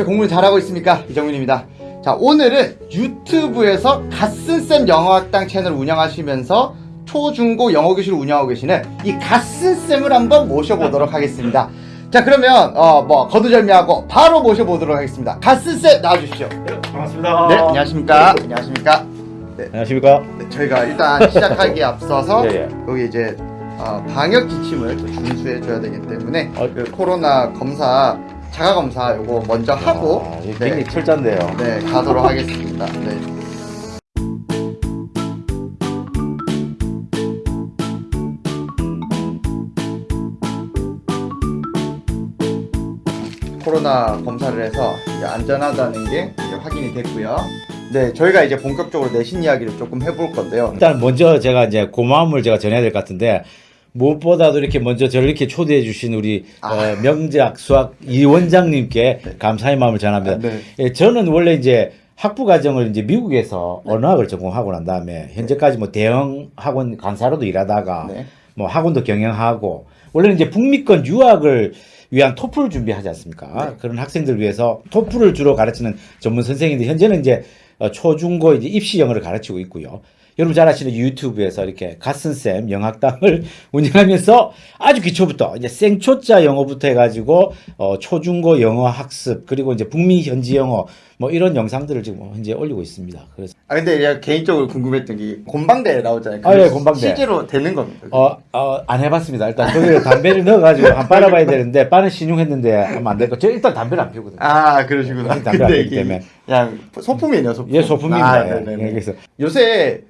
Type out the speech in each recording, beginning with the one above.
제 공부는 잘하고 있습니까? 이정민입니다. 자, 오늘은 유튜브에서 갓슨쌤 영어학당 채널 운영하시면서 초중고 영어 교실을 운영하고 계시는 이 갓슨쌤을 한번 모셔보도록 하겠습니다. 자, 그러면 어, 뭐 거두절미하고 바로 모셔보도록 하겠습니다. 갓슨쌤 나와주시죠. 반갑습니다. 네, 안녕하십니까? 안녕하십니까? 안녕하십니까? 네, 저희가 일단 시작하기에 앞서서 예, 예. 여기 이제 어, 방역 지침을 또 준수해 줘야 되기 때문에 어. 그 코로나 검사 자가 검사 요거 먼저 하고 아, 이게 네, 굉장히 철자인데요. 네 가도록 하겠습니다. 네. 코로나 검사를 해서 이제 안전하다는 게 이제 확인이 됐고요. 네, 저희가 이제 본격적으로 내신 이야기를 조금 해볼 건데요. 일단 먼저 제가 이제 고마움을 제가 전해야 될 것 같은데 무엇보다도 이렇게 먼저 저를 이렇게 초대해 주신 우리 아. 어, 명작 수학 이 원장님께 감사의 마음을 전합니다. 아, 네. 예, 저는 원래 이제 학부 과정을 이제 미국에서 언어학을 전공하고 난 다음에 현재까지 뭐 대형 학원 강사로도 일하다가 네. 뭐 학원도 경영하고 원래는 이제 북미권 유학을 위한 토플 준비하지 않습니까? 네. 그런 학생들 위해서 토플을 주로 가르치는 전문 선생인데 현재는 이제 어, 초중고 이제 입시 영어를 가르치고 있고요. 여러분 잘 아시는 유튜브에서 이렇게 갓슨쌤 영학당을 운영하면서 아주 기초부터 이제 생초자 영어부터 해가지고 어, 초중고 영어 학습 그리고 이제 북미 현지 영어 뭐 이런 영상들을 지금 현재 올리고 있습니다. 그래서 아 근데 제가 개인적으로 궁금했던 게 곤방대 나오잖아요. 아, 그게 예, 곤방대. 실제로 되는 겁니까? 어, 어, 안 해봤습니다. 일단 거기에 담배를 넣어가지고 한번 빨아봐야 되는데 빠는 신용했는데 하면 안될 거. 저 일단 담배를 안 피우거든요. 아 그러시구나. 담배 안 피우기 이게 때문에. 그냥 소품이네요, 소품. 예, 소품입니다. 아, 예. 네네네. 예, 그래서 요새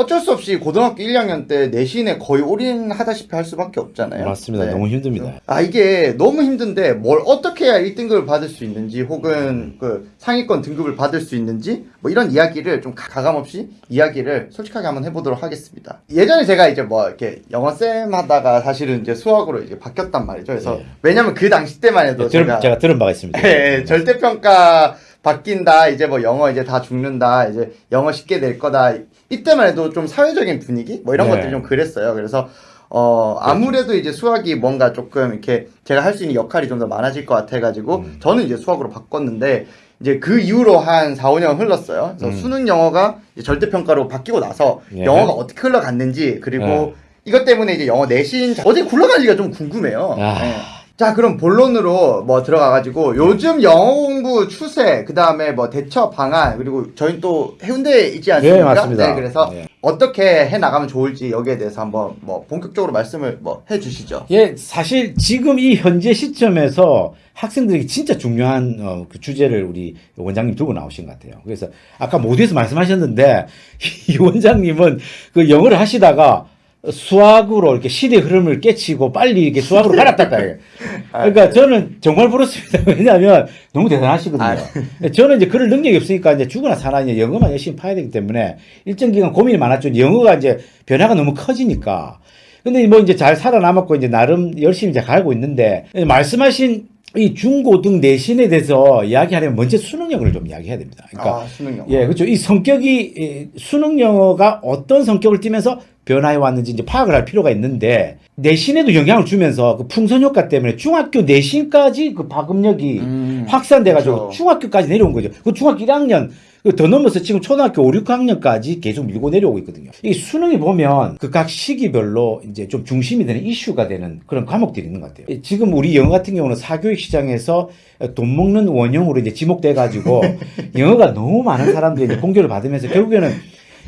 어쩔 수 없이 고등학교 1학년 때 내신에 거의 올인하다시피 할 수밖에 없잖아요. 맞습니다. 네. 너무 힘듭니다. 아 이게 너무 힘든데 뭘 어떻게 해야 1등급을 받을 수 있는지 혹은 그 상위권 등급을 받을 수 있는지 뭐 이런 이야기를 좀 가- 가감없이 이야기를 솔직하게 한번 해보도록 하겠습니다. 예전에 제가 이제 뭐 이렇게 영어 쌤 하다가 사실은 이제 수학으로 이제 바뀌었단 말이죠. 그래서 네. 왜냐면 그 당시 때만 해도 예, 들은, 제가 제가 들은 바가 있습니다. 예, 절대평가 바뀐다. 이제 뭐 영어 이제 다 죽는다. 이제 영어 쉽게 낼 거다. 이때만 해도 좀 사회적인 분위기 뭐 이런 네. 것들이 좀 그랬어요. 그래서 어 아무래도 이제 수학이 뭔가 조금 이렇게 제가 할 수 있는 역할이 좀 더 많아질 것 같아 가지고 음. 저는 이제 수학으로 바꿨는데 이제 그 이후로 한 4, 5년 흘렀어요. 그래서 음. 수능 영어가 절대평가로 바뀌고 나서 예. 영어가 어떻게 흘러갔는지 그리고 예. 이것 때문에 이제 영어 내신 자- 어디 굴러간 지가 좀 궁금해요. 아. 예. 자 그럼 본론으로 뭐 들어가가지고 요즘 영어 공부 추세 그 다음에 뭐 대처 방안 그리고 저희 또 해운대에 있지 않습니까? 네, 맞습니다. 네, 그래서 네. 어떻게 해 나가면 좋을지 여기에 대해서 한번 뭐 본격적으로 말씀을 뭐 해주시죠. 예, 사실 지금 이 현재 시점에서 학생들에게 진짜 중요한 어, 그 주제를 우리 원장님 들고 나오신 것 같아요. 그래서 아까 모두에서 말씀하셨는데 이 원장님은 그 영어를 하시다가 수학으로 이렇게 시대 흐름을 깨치고 빨리 이렇게 수학으로 갈아탔다. 그러니까 저는 정말 부럽습니다. 왜냐하면 너무 대단하시거든요. 아. 저는 이제 그럴 능력이 없으니까 이제 죽으나 사나 이제 영어만 열심히 파야 되기 때문에 일정 기간 고민이 많았죠. 영어가 이제 변화가 너무 커지니까. 근데 뭐 이제 잘 살아남았고 이제 나름 열심히 이제 가고 있는데 말씀하신 이 중고등 내신에 대해서 이야기하려면 먼저 수능 영어를 좀 이야기해야 됩니다. 그러니까 아 수능 영어. 예, 그렇죠. 이 성격이 이 수능 영어가 어떤 성격을 띠면서 변화해 왔는지 이제 파악을 할 필요가 있는데 내신에도 영향을 주면서 그 풍선 효과 때문에 중학교 내신까지 그 파급력이 음, 확산돼 가지고 그렇죠. 중학교까지 내려온 거죠. 그 중학교 1학년 그 더 넘어서 지금 초등학교 5, 6학년까지 계속 밀고 내려오고 있거든요. 이 수능이 보면 그 각 시기별로 이제 좀 중심이 되는 이슈가 되는 그런 과목들이 있는 것 같아요. 지금 우리 영어 같은 경우는 사교육 시장에서 돈 먹는 원형으로 이제 지목돼 가지고 영어가 너무 많은 사람들이 이제 공격을 받으면서 결국에는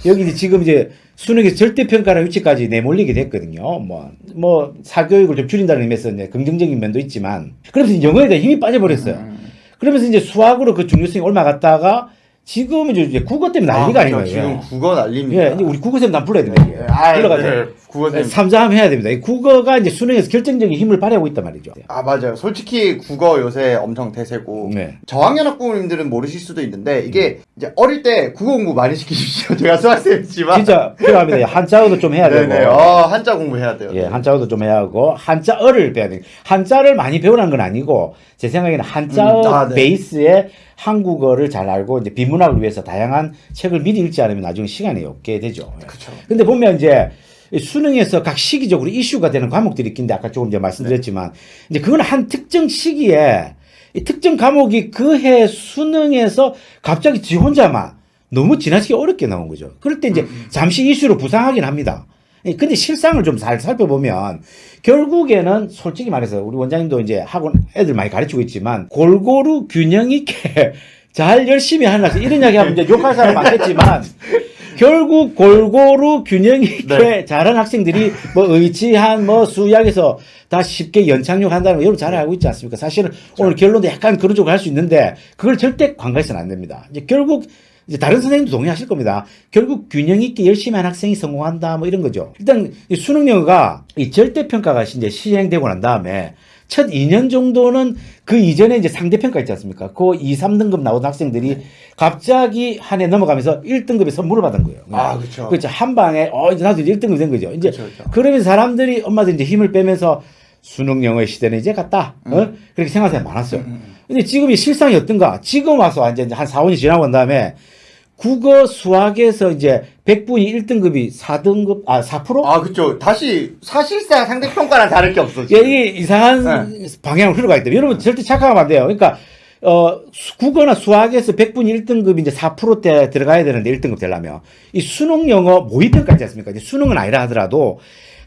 여기 이제 지금 이제 수능에서 절대평가라는 위치까지 내몰리게 됐거든요. 뭐, 뭐, 사교육을 좀 줄인다는 의미에서 이제 긍정적인 면도 있지만, 그러면서 영어에 대한 힘이 빠져버렸어요. 음. 그러면서 이제 수학으로 그 중요성이 올라갔다가 지금은 이제 국어 때문에 난리가 아, 아, 닌 그렇죠. 거예요. 지금 국어 난립니다. 예, 이제 우리 국어 쌤 난 불러야 됩니다. 아, 불러가지고. 네. 국어 쌤. 삼자함 해야 됩니다. 이 국어가 이제 수능에서 결정적인 힘을 발휘하고 있단 말이죠. 아 맞아요. 솔직히 국어 요새 엄청 대세고 네. 저학년 학부모님들은 모르실 수도 있는데 이게 이제 어릴 때 국어 공부 많이 시키십시오. 제가 수학생이지만 진짜 필요합니다. 한자어도 좀 해야 되고. 네네. 어, 한자 공부해야 돼요. 예, 한자어도 좀 해야 하고 한자어를 배워야 돼요. 한자를 많이 배우라는 건 아니고 제 생각에는 한자어 음, 아, 네. 베이스에 한국어를 잘 알고 이제 비문학을 위해서 다양한 책을 미리 읽지 않으면 나중에 시간이 없게 되죠. 예. 그렇죠. 근데 보면 이제 이 수능에서 각 시기적으로 이슈가 되는 과목들이 있긴데 아까 조금 이제 말씀드렸지만 이제 그건 한 특정 시기에 이 특정 과목이 그 해 수능에서 갑자기 지 혼자만 너무 지나치게 어렵게 나온 거죠. 그럴 때 이제 잠시 이슈로 부상하긴 합니다. 예, 근데 실상을 좀 잘 살펴보면 결국에는 솔직히 말해서 우리 원장님도 이제 학원 애들 많이 가르치고 있지만 골고루 균형 있게 잘 열심히 하는 학생 이런 이야기 하면 이제 욕할 사람 많겠지만 결국 골고루 균형 있게 네. 잘하는 학생들이 뭐 의치한 뭐 수학에서 다 쉽게 연착륙 한다는 거 여러분 잘 알고 있지 않습니까? 사실은 오늘 결론도 약간 그런 쪽으로 할 수 있는데 그걸 절대 관가해서는 안 됩니다. 이제 결국 이제 다른 선생님도 동의하실 겁니다. 결국 균형 있게 열심히 한 학생이 성공한다 뭐 이런 거죠. 일단 이 수능 영어가 이 절대 평가가 이제 시행되고 난 다음에 첫 2년 정도는 그 이전에 이제 상대평가 있지 않습니까? 그 2, 3등급 나오던 학생들이 갑자기 한 해 넘어가면서 1등급에 선물을 받은 거예요. 아, 그쵸. 그렇죠. 한 방에, 어, 이제 나도 이제 1등급이 된 거죠. 이제 그쵸, 그쵸. 그러면서 사람들이 엄마들 이제 힘을 빼면서 수능 영어의 시대는 이제 갔다. 어? 그렇게 생각하는 사람이 많았어요. 근데 지금 이 실상이 어떤가? 지금 와서 이제 한 4, 5년 지나고 난 다음에 국어, 수학에서 이제 100분이 1등급이 4등급, 아, 4%? 아, 그쵸. 다시 사실상 상대 평가랑 다를 게 없어. 예, 지금. 이게 이상한 방향으로 흘러가기 때문에 여러분 절대 착각하면 안 돼요. 그러니까 어 수- 국어나 수학에서 100분이 1등급이 이제 4%대 들어가야 되는데 1등급 되려면 이 수능 영어 모의평가 있지 않습니까? 이제 수능은 아니라 하더라도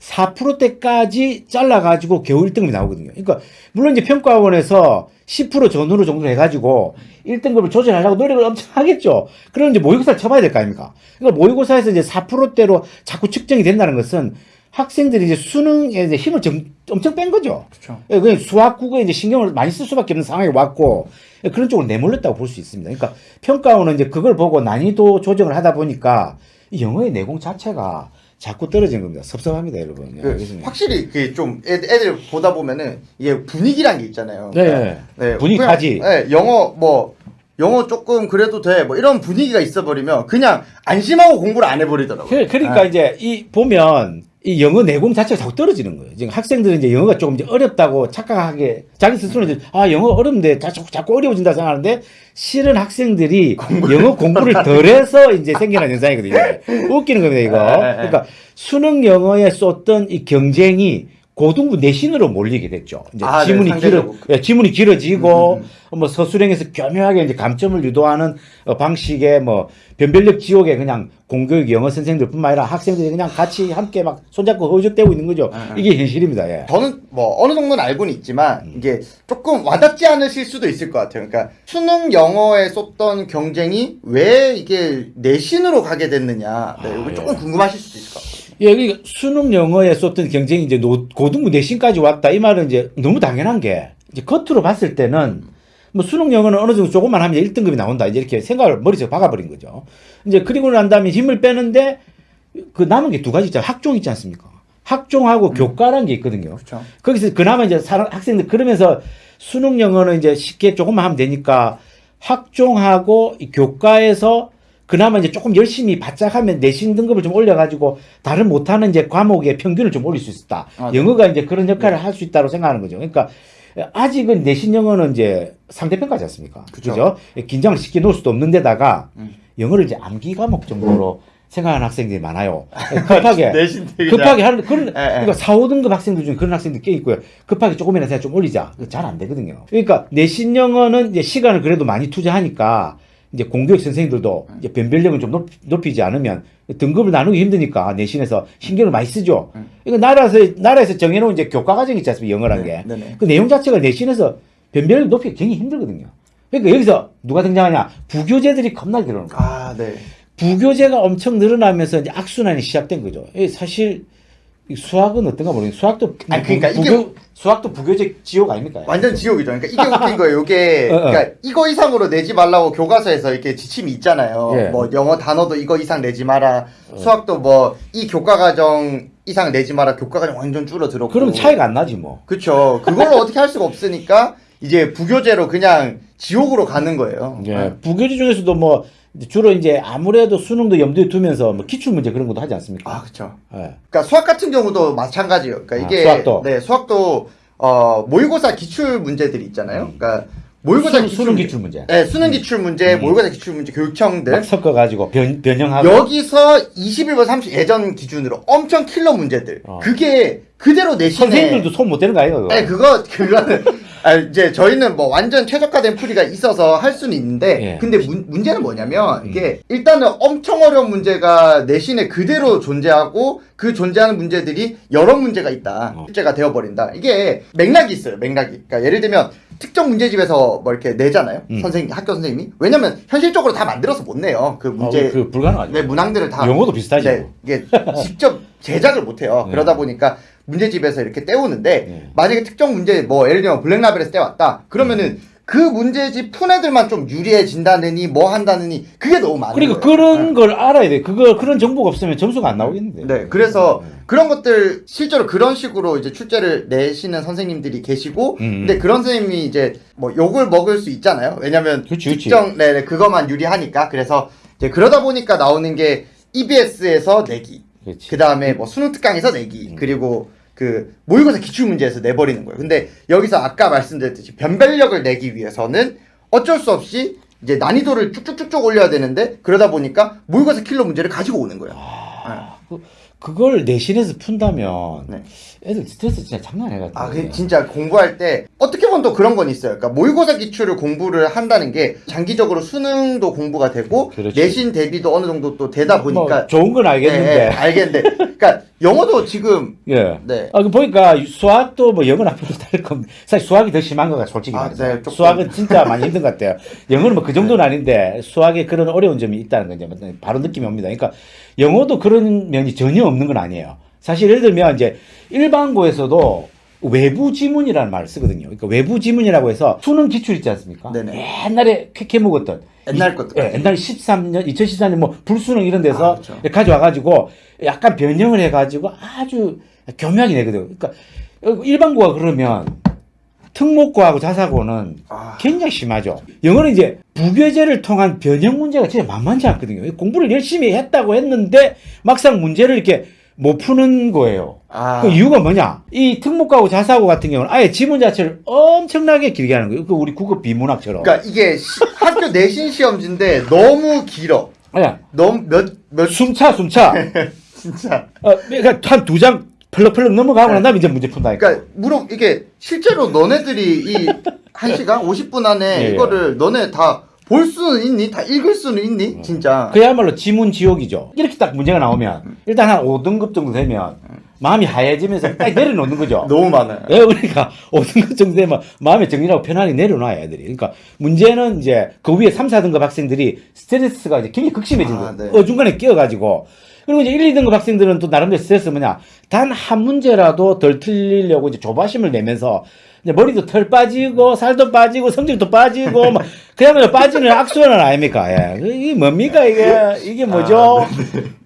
4%대까지 잘라가지고 겨우 1등급이 나오거든요. 그러니까 물론 이제 평가원에서 10% 전후로 정도 해가지고 1등급을 조절하려고 노력을 엄청 하겠죠. 그럼 이제 모의고사를 쳐봐야 될 거 아닙니까? 그러니까 모의고사에서 이제 4%대로 자꾸 측정이 된다는 것은 학생들이 이제 수능에 이제 힘을 좀, 엄청 뺀 거죠. 예, 그냥 수학 국어에 이제 신경을 많이 쓸 수밖에 없는 상황이 왔고 예, 그런 쪽으로 내몰렸다고 볼 수 있습니다. 그러니까 평가원은 이제 그걸 보고 난이도 조정을 하다 보니까 이 영어의 내공 자체가 자꾸 떨어지는 겁니다. 섭섭합니다, 여러분. 예, 그. 확실히 그 좀 애들 보다 보면은 이게 분위기란 게 있잖아요. 네. 분위기 그냥, 타지. 네, 영어 뭐 영어 조금 그래도 돼. 뭐 이런 분위기가 있어 버리면 그냥 안심하고 공부를 안 해버리더라고요. 그, 그러니까 네. 이제 이 보면 이 영어 내공 자체가 자꾸 떨어지는 거예요. 지금 학생들은 이제 영어가 조금 이제 어렵다고 착각하게 자기 스스로는 이제 아 영어 어렵는데 자꾸 자꾸 어려워진다 생각하는데 실은 학생들이 영어 공부를 덜해서 이제 생겨난 현상이거든요. 웃기는 겁니다 이거. 네, 네, 네. 그러니까 수능 영어에 쏟던 이 경쟁이 고등부 내신으로 몰리게 됐죠. 이제 아, 네, 지문이 길어, 상대적으로. 예, 지문이 길어지고 음, 뭐 서술형에서 교묘하게 이제 감점을 유도하는 어, 방식의 뭐 변별력 지옥에 그냥 공교육 영어 선생들뿐만 아니라 학생들이 그냥 같이 함께 막 손잡고 허우적대고 있는 거죠. 아, 이게 현실입니다. 예. 저는 뭐 어느 정도는 알고는 있지만 음. 이게 조금 와닿지 않으실 수도 있을 것 같아요. 그러니까 수능 영어에 쏟던 경쟁이 왜 이게 내신으로 가게 됐느냐. 네, 이거 아, 조금 궁금하실 수도 있을 것 같아요. 예, 그러니까 수능 영어에 쏟던 경쟁이 이제 노- 고등부 내신까지 왔다. 이 말은 이제 너무 당연한 게 이제 겉으로 봤을 때는 뭐 수능 영어는 어느 정도 조금만 하면 1등급이 나온다. 이제 이렇게 생각을 머릿속에 박아버린 거죠. 이제 그리고 난 다음에 힘을 빼는데 그 남은 게 두 가지 있잖아요. 학종 있지 않습니까? 학종하고 교과라는 게 있거든요. 그렇죠. 거기서 그나마 이제 학생들 그러면서 수능 영어는 이제 쉽게 조금만 하면 되니까 학종하고 이 교과에서 그나마 이제 조금 열심히 바짝 하면 내신 등급을 좀 올려가지고 다른 못하는 이제 과목의 평균을 좀 올릴 수 있다. 아, 네. 영어가 이제 그런 역할을 할수 있다고 생각하는 거죠. 그러니까 아직은 내신 영어는 이제 상대평가지 않습니까? 그죠? 긴장을 쉽게 놓을 수도 없는 데다가 음. 영어를 이제 암기 과목 정도로 생각하는 학생들이 많아요. 급하게. 급하게 하는 그런 예, 예. 그러니까 4, 5등급 학생들 중에 그런 학생들 꽤 있고요. 급하게 조금이라도 생각 좀 올리자. 잘 안 되거든요. 그러니까 내신 영어는 이제 시간을 그래도 많이 투자하니까 이제 공교육 선생님들도 이제 변별력을 좀 높, 높이지 않으면 등급을 나누기 힘드니까 내신에서 신경을 많이 쓰죠. 음. 이거 나라에서 나라에서 정해놓은 이제 교과 과정 있지 않습니까? 영어란 게. 네, 네네. 그 내용 자체가 내신에서 변별력 높이기 굉장히 힘들거든요. 그러니까 여기서 누가 등장하냐? 부교재들이 겁나게 들어오는 거예요. 아, 네. 부교재가 엄청 늘어나면서 이제 악순환이 시작된 거죠. 이 사실 이 수학은 어떤가 모르겠는데 수학도 아니, 그러니까 부, 이게- 부교, 수학도 부교재 지옥 아닙니까? 완전 지옥이죠. 그러니까 이게 웃긴 거예요. 이게 어, 어. 그러니까 이거 이상으로 내지 말라고 교과서에서 이렇게 지침이 있잖아요. 예. 뭐 영어 단어도 이거 이상 내지 마라. 어. 수학도 뭐 이 교과 과정 이상 내지 마라. 교과 과정 완전 줄어들었고. 그러면 차이가 안 나지 뭐. 그렇죠. 그걸로 어떻게 할 수가 없으니까 이제 부교재로 그냥 지옥으로 가는 거예요. 예. 부교재 중에서도 뭐 주로 이제 아무래도 수능도 염두에 두면서 뭐 기출 문제 그런 것도 하지 않습니까? 아, 그렇죠. 예. 그러니까 수학 같은 경우도 마찬가지예요. 그러니까 아, 이게 수학도? 네, 수학도 어, 모의고사 기출 문제들이 있잖아요. 그러니까 모의고사 수능, 기출 수능 문제. 기출 문제. 네, 수능 기출 문제, 음. 모의고사 기출 문제, 교육청들 막 섞어 가지고 변, 변형하고. 여기서 21번 30 예전 기준으로 엄청 킬러 문제들. 어. 그게 그대로 내신에 선생님들도 손 못 대는 거 아니에요? 그거? 그거는 아, 이제 저희는 뭐 완전 최적화된 풀이가 있어서 할 수는 있는데 예. 근데 문, 문제는 뭐냐면 음. 이게 일단은 엄청 어려운 문제가 내신에 그대로 존재하고 그 존재하는 문제들이 여러 문제가 있다 어. 문제가 되어버린다 이게 맥락이 있어요 맥락이 그러니까 예를 들면 특정 문제집에서 뭐 이렇게 내잖아요 음. 선생님 학교 선생님이 왜냐면 현실적으로 다 만들어서 못 내요 그 문제 어, 그 불가능하죠. 네, 문항들을 다 영어도 비슷하죠. 네, 이게 직접 제작을 못 해요. 네. 그러다 보니까 문제집에서 이렇게 떼오는데 네. 만약에 특정 문제 뭐 예를 들면 블랙라벨에서 떼왔다. 그러면은 그 문제집 푼 애들만 좀 유리해진다느니 뭐 한다느니 그게 너무 많아요. 그러니까 그런 걸 알아야 돼. 그거 그런 정보가 없으면 점수가 안 나오겠는데. 네, 그래서 그런 것들 실제로 그런 식으로 이제 출제를 내시는 선생님들이 계시고, 음. 근데 그런 선생님이 이제 뭐 욕을 먹을 수 있잖아요. 왜냐면 그치, 그치. 특정 네, 네 그것만 유리하니까 그래서 이제 그러다 보니까 나오는 게 EBS에서 내기. 그 다음에 뭐 수능 특강에서 내기, 음. 그리고 그 모의고사 기출 문제에서 내버리는 거예요. 근데 여기서 아까 말씀드렸듯이 변별력을 내기 위해서는 어쩔 수 없이 이제 난이도를 쭉쭉쭉쭉 올려야 되는데 그러다 보니까 모의고사 킬러 문제를 가지고 오는 거예요. 아, 그, 그걸 내신에서 푼다면 네. 애들 스트레스 진짜 장난 아니거든. 아, 그 진짜 공부할 때 어떻게 보면 또 그런 건 있어요. 그러니까 모의고사 기출을 공부를 한다는 게 장기적으로 수능도 공부가 되고 그렇지. 내신 대비도 어느 정도 또 되다 보니까 뭐 좋은 건 알겠는데. 네, 알겠는데, 그러니까 영어도 지금 예. 네. 아, 그 보니까 수학도 뭐 영어나 별로 다를 겁니다. 사실 수학이 더 심한 거가 솔직히 아, 말해서. 네. 수학은 진짜 많이 힘든 것 같아요. 영어는 뭐 그 정도는 아닌데 수학에 그런 어려운 점이 있다는 건 이제 바로 느낌이 옵니다. 그러니까 영어도 그런 면이 전혀 없는 건 아니에요. 사실 예를 들면 이제 일반고에서도 외부 지문이라는 말을 쓰거든요. 그러니까 외부 지문이라고 해서 수능 기출 있지 않습니까? 네네. 옛날에 캐캐 먹었던 옛날 이- 것들. 예, 옛날 13년, 2014년 뭐 불수능 이런 데서 아, 그렇죠. 가져와가지고 약간 변형을 해가지고 아주 교묘하게 내거든요. 그러니까 일반고가 그러면 특목고하고 자사고는 아, 굉장히 심하죠. 영어는 이제 부교재를 통한 변형 문제가 진짜 만만치 않거든요. 공부를 열심히 했다고 했는데 막상 문제를 이렇게 못 푸는 거예요. 아, 그 이유가 뭐냐? 이 특목고하고 자사고 같은 경우는 아예 지문 자체를 엄청나게 길게 하는 거예요. 그 우리 국어 비문학처럼. 그러니까 이게 시- 학교 내신 시험지인데 너무 길어. 아야, 너무 몇 몇 숨차, 숨차. 진짜. 어, 그러니까 한 두 장 펄럭펄럭 넘어가고 난 다음에 이제 문제 푼다니까. 그러니까 물어 이게 실제로 너네들이 이한 시간 50분 안에 예, 예. 이거를 너네 다 볼 수는 있니? 다 읽을 수는 있니? 진짜. 그야말로 지문 지옥이죠. 이렇게 딱 문제가 나오면 일단 한 5등급 정도 되면 마음이 하얘지면서 딱 내려놓는 거죠. 너무 많아요. 예, 그러니까 5등급 정도 되면 마음의 정리라고 편안히 내려놔요, 애들이. 그러니까 문제는 이제 그 위에 3, 4등급 학생들이 스트레스가 이제 굉장히 극심해진 아, 거예요. 네. 어중간에 끼어가지고. 그리고 이제 1, 2등급 학생들은 또 나름대로 스트레스 뭐냐. 단 한 문제라도 덜 틀리려고 이제 조바심을 내면서 이제 머리도 털 빠지고 살도 빠지고 성적도 빠지고 막 그야말로 빠지는 악순환 아닙니까? 예. 이게 뭡니까 이게 이게 뭐죠?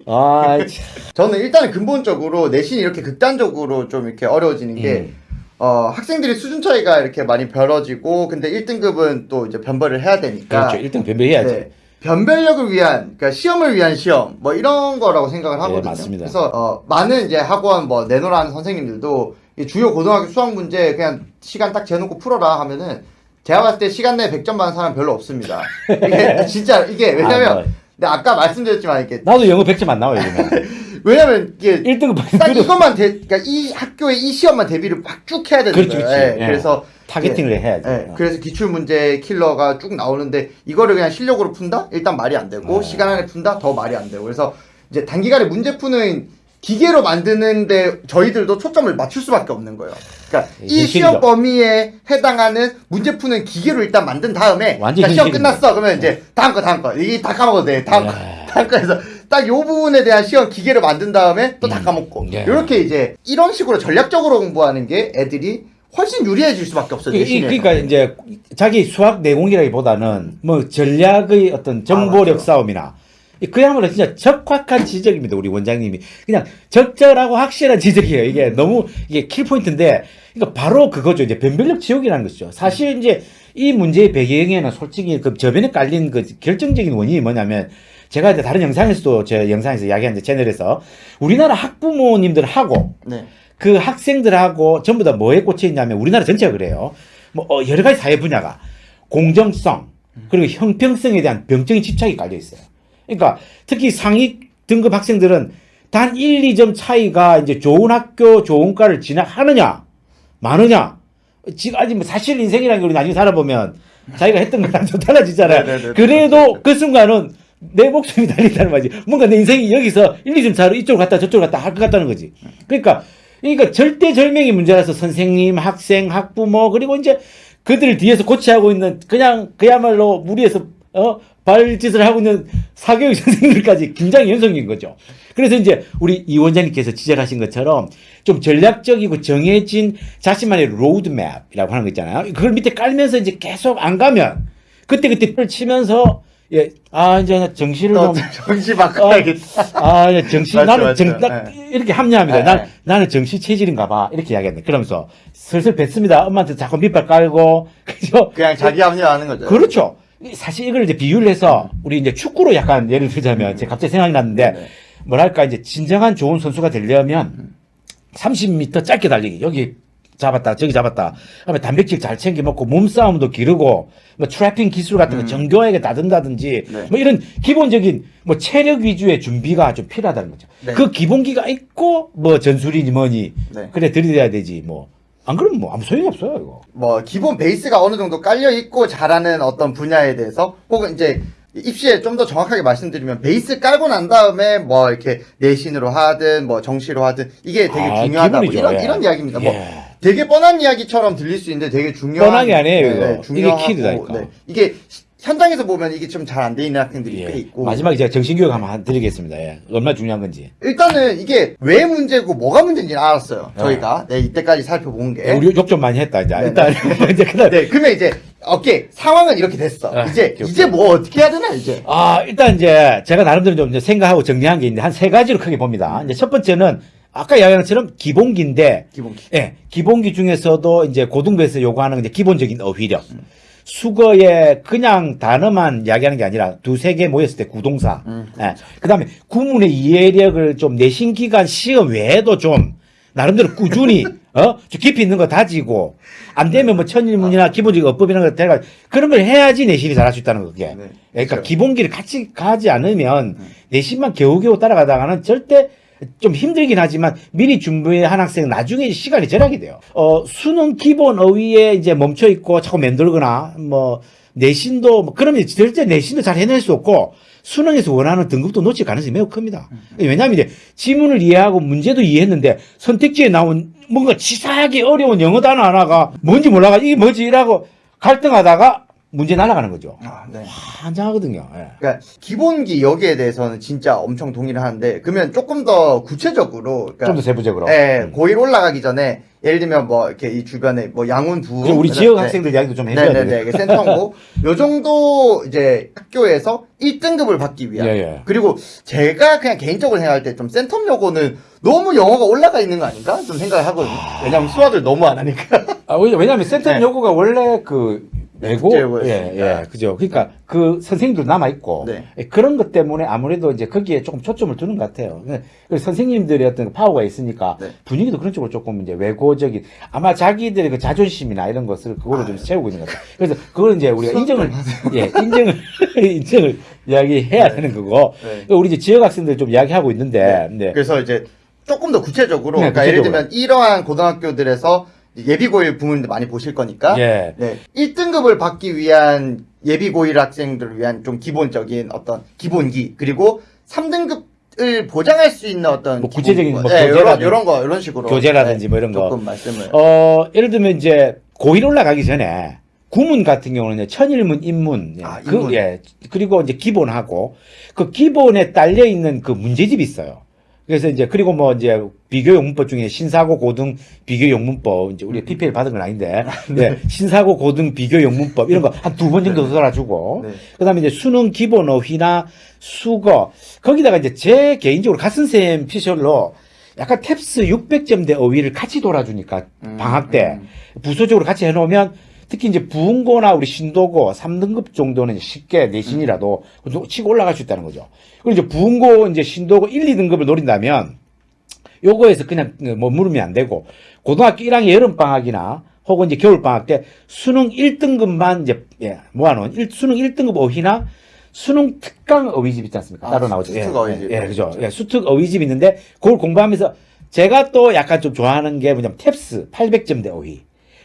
아, 참. 저는 일단은 근본적으로 내신이 이렇게 극단적으로 좀 이렇게 어려워지는 게 음. 어, 학생들이 수준 차이가 이렇게 많이 벌어지고 근데 1등급은 또 이제 변별을 해야 되니까 그렇죠. 1등 변별해야지. 네. 변별력을 위한 그러니까 시험을 위한 시험 뭐 이런 거라고 생각을 하거든요. 네, 맞습니다. 그래서 어, 많은 이제 학원 뭐 내노라는 선생님들도 이 주요 고등학교 수학 문제 그냥 시간 딱 재놓고 풀어라 하면은 제가 봤을 때 시간 내에 100점 받는 사람 별로 없습니다. 이게 진짜 이게 왜냐면 아, 뭐. 근데 아까 말씀드렸지만 이게 나도 영어 100점 안 나와요. 왜냐면 이게 1등급 딱 이것만 대, 그러니까 이 학교의 이 시험만 대비를 막 쭉 해야 되는 그렇지, 거예요. 그렇지. 예, 예. 그래서 타겟팅을 해야지. 예, 그래서 기출 문제 킬러가 쭉 나오는데 이거를 그냥 실력으로 푼다? 일단 말이 안 되고 어. 시간 안에 푼다? 더 말이 안 되고 그래서 이제 단기간에 문제 푸는 기계로 만드는데 저희들도 초점을 맞출 수밖에 없는 거예요. 그러니까 예, 이. 시험 범위에 해당하는 문제 푸는 기계로 일단 만든 다음에 자, 시험. 끝났어 그러면 이제 다음 거 다음 거 이게 다 까먹어도 돼 다음 거 예. 다음 거에서 딱 요 부분에 대한 시험 기계를 만든 다음에 또다 음. 까먹고 예. 이렇게 이제 이런 식으로 전략적으로 공부하는 게 애들이 훨씬 유리해질 수밖에 없어요. 이- 이- 내신에서. 그러니까 이제 자기 수학 내공이라기보다는 뭐 전략의 어떤 정보력 아. 싸움이나 이- 그야말로 진짜 적확한 지적입니다. 우리 원장님이 그냥 적절하고 확실한 지적이에요. 이게 너무 이게 킬 포인트인데 그러니까 바로 그거죠. 이제 변별력 지옥이라는 것이죠. 사실 이제 이 문제의 배경에는 솔직히 그 저변에 깔린 그 결정적인 원인이 뭐냐면 제가 이제 다른 영상에서도 제 영상에서 이야기한 제 채널에서 우리나라 학부모님들하고 네. 그 학생들하고 전부 다 뭐에 꽂혀 있냐면 우리나라 전체가 그래요. 뭐 어, 여러 가지 사회 분야가 공정성 그리고 형평성에 대한 병적인 집착이 깔려 있어요. 그러니까 특히 상위 등급 학생들은 단 1, 2점 차이가 이제 좋은 학교, 좋은 과를 진학하느냐, 마느냐 지금 아직 뭐 사실 인생이라는 게 우리 나중에 살아보면 자기가 했던 거랑 좀 달라지잖아요. 네네네. 그래도 그 순간은 내 목숨이 달린다는 말이지. 뭔가 내 인생이 여기서 1, 2점 차로 이쪽으로 갔다 저쪽으로 갔다 할 것 같다는 거지. 그러니까, 그러니까 절대절명의 문제라서 선생님, 학생, 학부모, 그리고 이제 그들을 뒤에서 코치하고 있는 그냥 그야말로 무리에서 어, 발짓을 하고 있는 사교육 선생님들까지 굉장히 연속인 거죠. 그래서 이제 우리 이 원장님께서 지적하신 것처럼 좀 전략적이고 정해진 자신만의 로드맵이라고 하는 거 있잖아요. 그걸 밑에 깔면서 이제 계속 안 가면 그때그때 를 치면서 예, 아, 이제 나 정신을 또좀 정신 바꿔야겠다. 아, 야, 정신, 맞죠, 나는 맞죠. 정, 나, 네. 이렇게 합리합니다. 네, 난, 네. 나는 정신 체질인가 봐. 이렇게 이야기했네. 그러면서 슬슬 뱉습니다. 엄마한테 자꾸 밑발 깔고. 그죠? 그냥 자기 합리화하는 거죠. 그렇죠. 사실 이걸 이제 비유를 해서 우리 이제 축구로 약간 예를 들자면 제가 갑자기 생각이 났는데 네. 뭐랄까 이제 진정한 좋은 선수가 되려면 30m 짧게 달리기 여기 잡았다 저기 잡았다 그다음에 단백질 잘 챙겨 먹고 몸싸움도 기르고 뭐 트래핑 기술 같은 거 정교하게 다든다든지 네. 뭐 이런 기본적인 뭐 체력 위주의 준비가 좀 필요하다는 거죠. 네. 그 기본기가 있고 뭐 전술이니 뭐니 네. 그래 들이대야 되지 뭐 안 그러면 뭐 아무 소용이 없어요 이거. 뭐 기본 베이스가 어느 정도 깔려 있고 잘하는 어떤 분야에 대해서 혹은 이제 입시에 좀 더 정확하게 말씀드리면 베이스 깔고 난 다음에 뭐 이렇게 내신으로 하든 뭐 정시로 하든 이게 되게 아, 중요하다고 기본이죠. 이런 예. 이런 이야기입니다. 뭐 예. 되게 뻔한 이야기처럼 들릴 수 있는데 되게 중요한 뻔하게 아니에요, 이거. 이게 중요하고, 키드다니까. 이게 시- 현장에서 보면 이게 좀 잘 안 돼 있는 학생들이 꽤 예. 있고 마지막에 제가 정신교육 한번 드리겠습니다. 예. 얼마나 중요한 건지. 일단은 이게 왜 문제고 뭐가 문제인지는 알았어요. 네. 저희가 네, 이때까지 살펴본 게. 우리 욕 좀 많이 했다 이제. 네, 일단 이제 그다음 네, 그러면 이제 오케이 상황은 이렇게 됐어. 아, 이제 오케이, 이제. 뭐 어떻게 해야 되나 이제. 아 일단 이제 제가 나름대로 좀 생각하고 정리한 게 있는데 한 세 가지로 크게 봅니다. 이제 첫 번째는 아까 이야기한 것처럼 기본기인데, 기본기. 예, 기본기 중에서도 이제 고등부에서 요구하는 이제 기본적인 어휘력. 수거에 그냥 단어만 이야기하는 게 아니라 두세 개 모였을 때 구동사. 음, 예. 그 다음에 구문의 이해력을 좀 내신 기간 시험 외에도 좀 나름대로 꾸준히 어? 좀 깊이 있는 거 다지고 안 되면 뭐 천일문이나 기본적인 어법 이런 거 데려가 그런 걸 해야지 내신이 잘할 수 있다는 거 그게. 네, 그러니까 그렇죠. 기본기를 같이 가지 않으면 내신만 겨우겨우 따라가다가는 절대 좀 힘들긴 하지만 미리 준비한 학생은 나중에 시간이 절약이 돼요. 어, 수능 기본 어휘에 이제 멈춰 있고 자꾸 맴돌거나 뭐 내신도 뭐 그러면 절대 내신도 잘 해낼 수 없고 수능에서 원하는 등급도 놓칠 가능성이 매우 큽니다. 왜냐하면 이제 지문을 이해하고 문제도 이해했는데 선택지에 나온 뭔가 치사하게 어려운 영어 단어 하나가 뭔지 몰라가 이게 뭐지 이라고 갈등하다가 문제 날아가는 거죠. 아, 네. 환장하거든요. 예. 그러니까 기본기 여기에 대해서는 진짜 엄청 동의를 하는데 그러면 조금 더 구체적으로 그러니까 좀 더 세부적으로. 예, 음. 고1 올라가기 전에 예를 들면 뭐 이렇게 이 주변에 뭐 양운 부 그리고 우리 지역 학생들 이야기도 좀 해줘야 돼요. 네네네 그 센터고 요 정도 이제 학교에서 1등급을 받기 위한 예, 예. 그리고 제가 그냥 개인적으로 생각할 때 좀 센텀 요거는 너무 영어가 올라가 있는 거 아닌가 좀 생각을 하거든요 왜냐면 수학을 너무 안 하니까 아, 왜냐- 왜냐면 네. 요구가 원래 그 외고 국제고였으니까. 예, 예, 그죠. 그러니까 그 선생님들 남아 있고 네. 그런 것 때문에 아무래도 이제 거기에 조금 초점을 두는 것 같아요. 그래서 선생님들의 어떤 파워가 있으니까 네. 분위기도 그런 쪽으로 조금 이제 외고적인 아마 자기들의 그 자존심이나 이런 것을 그거로 좀 세우고 있는 것 같아요. 그래서 그걸 이제 우리가 인정을 예, 인정을 인정을 이야기해야 되는 거고 네. 우리 이제 지역 학생들 좀 이야기하고 있는데 네. 그래서 이제 조금 더 구체적으로 네, 그러니까 예를 구체적으로. 들면 이러한 고등학교들에서 예비고일 부모님들 많이 보실 거니까 예. 네, 1등급을 받기 위한 예비고일 학생들을 위한 좀 기본적인 어떤 기본기 그리고 3등급을 보장할 수 있는 어떤 뭐 구체적인 기본기. 뭐 네, 이런 교재라든지 이런 거 이런 식으로 교재라든지 뭐 이런 거. 조금 말씀을 어, 예를 들면 이제 고1 올라가기 전에 구문 같은 경우는 천일문, 인문, 예, 아, 그, 인문. 예, 그리고 이제 기본하고 그 기본에 딸려 있는 그 문제집이 있어요. 그래서 이제 그리고 뭐 이제 비교용 문법 중에 신사고 고등 비교용 문법 이제 우리 PPL 받은 건 아닌데. 네, 신사고 고등 비교용 문법 이런 거 한 두 번 정도 써라주고. 네. 그다음에 이제 수능 기본 어휘나 수거. 거기다가 이제 제 개인적으로 가슨쌤 피셜로 약간 탭스 600점대 어휘를 같이 돌아주니까 음, 방학 때 음. 부서적으로 같이 해놓으면 특히 이제 부흥고나 우리 신도고 3등급 정도는 쉽게 내신이라도 치고 올라갈 수 있다는 거죠. 그리고 이제 부흥고 이제 신도고 1, 2등급을 노린다면 요거에서 그냥 머무르면 안 되고 고등학교 1학년 여름 방학이나 혹은 이제 겨울 방학 때 수능 1등급만 이제 예, 모아놓은 일- 수능 1등급 어휘나 수능 특강 어휘집 있지 않습니까? 아, 따로 나오죠. 수특 예, 어휘집. 예, 예, 그죠. 예, 수특 어휘집 있는데 그걸 공부하면서 제가 또 약간 좀 좋아하는 게 뭐냐면 탭스 800점대 어휘.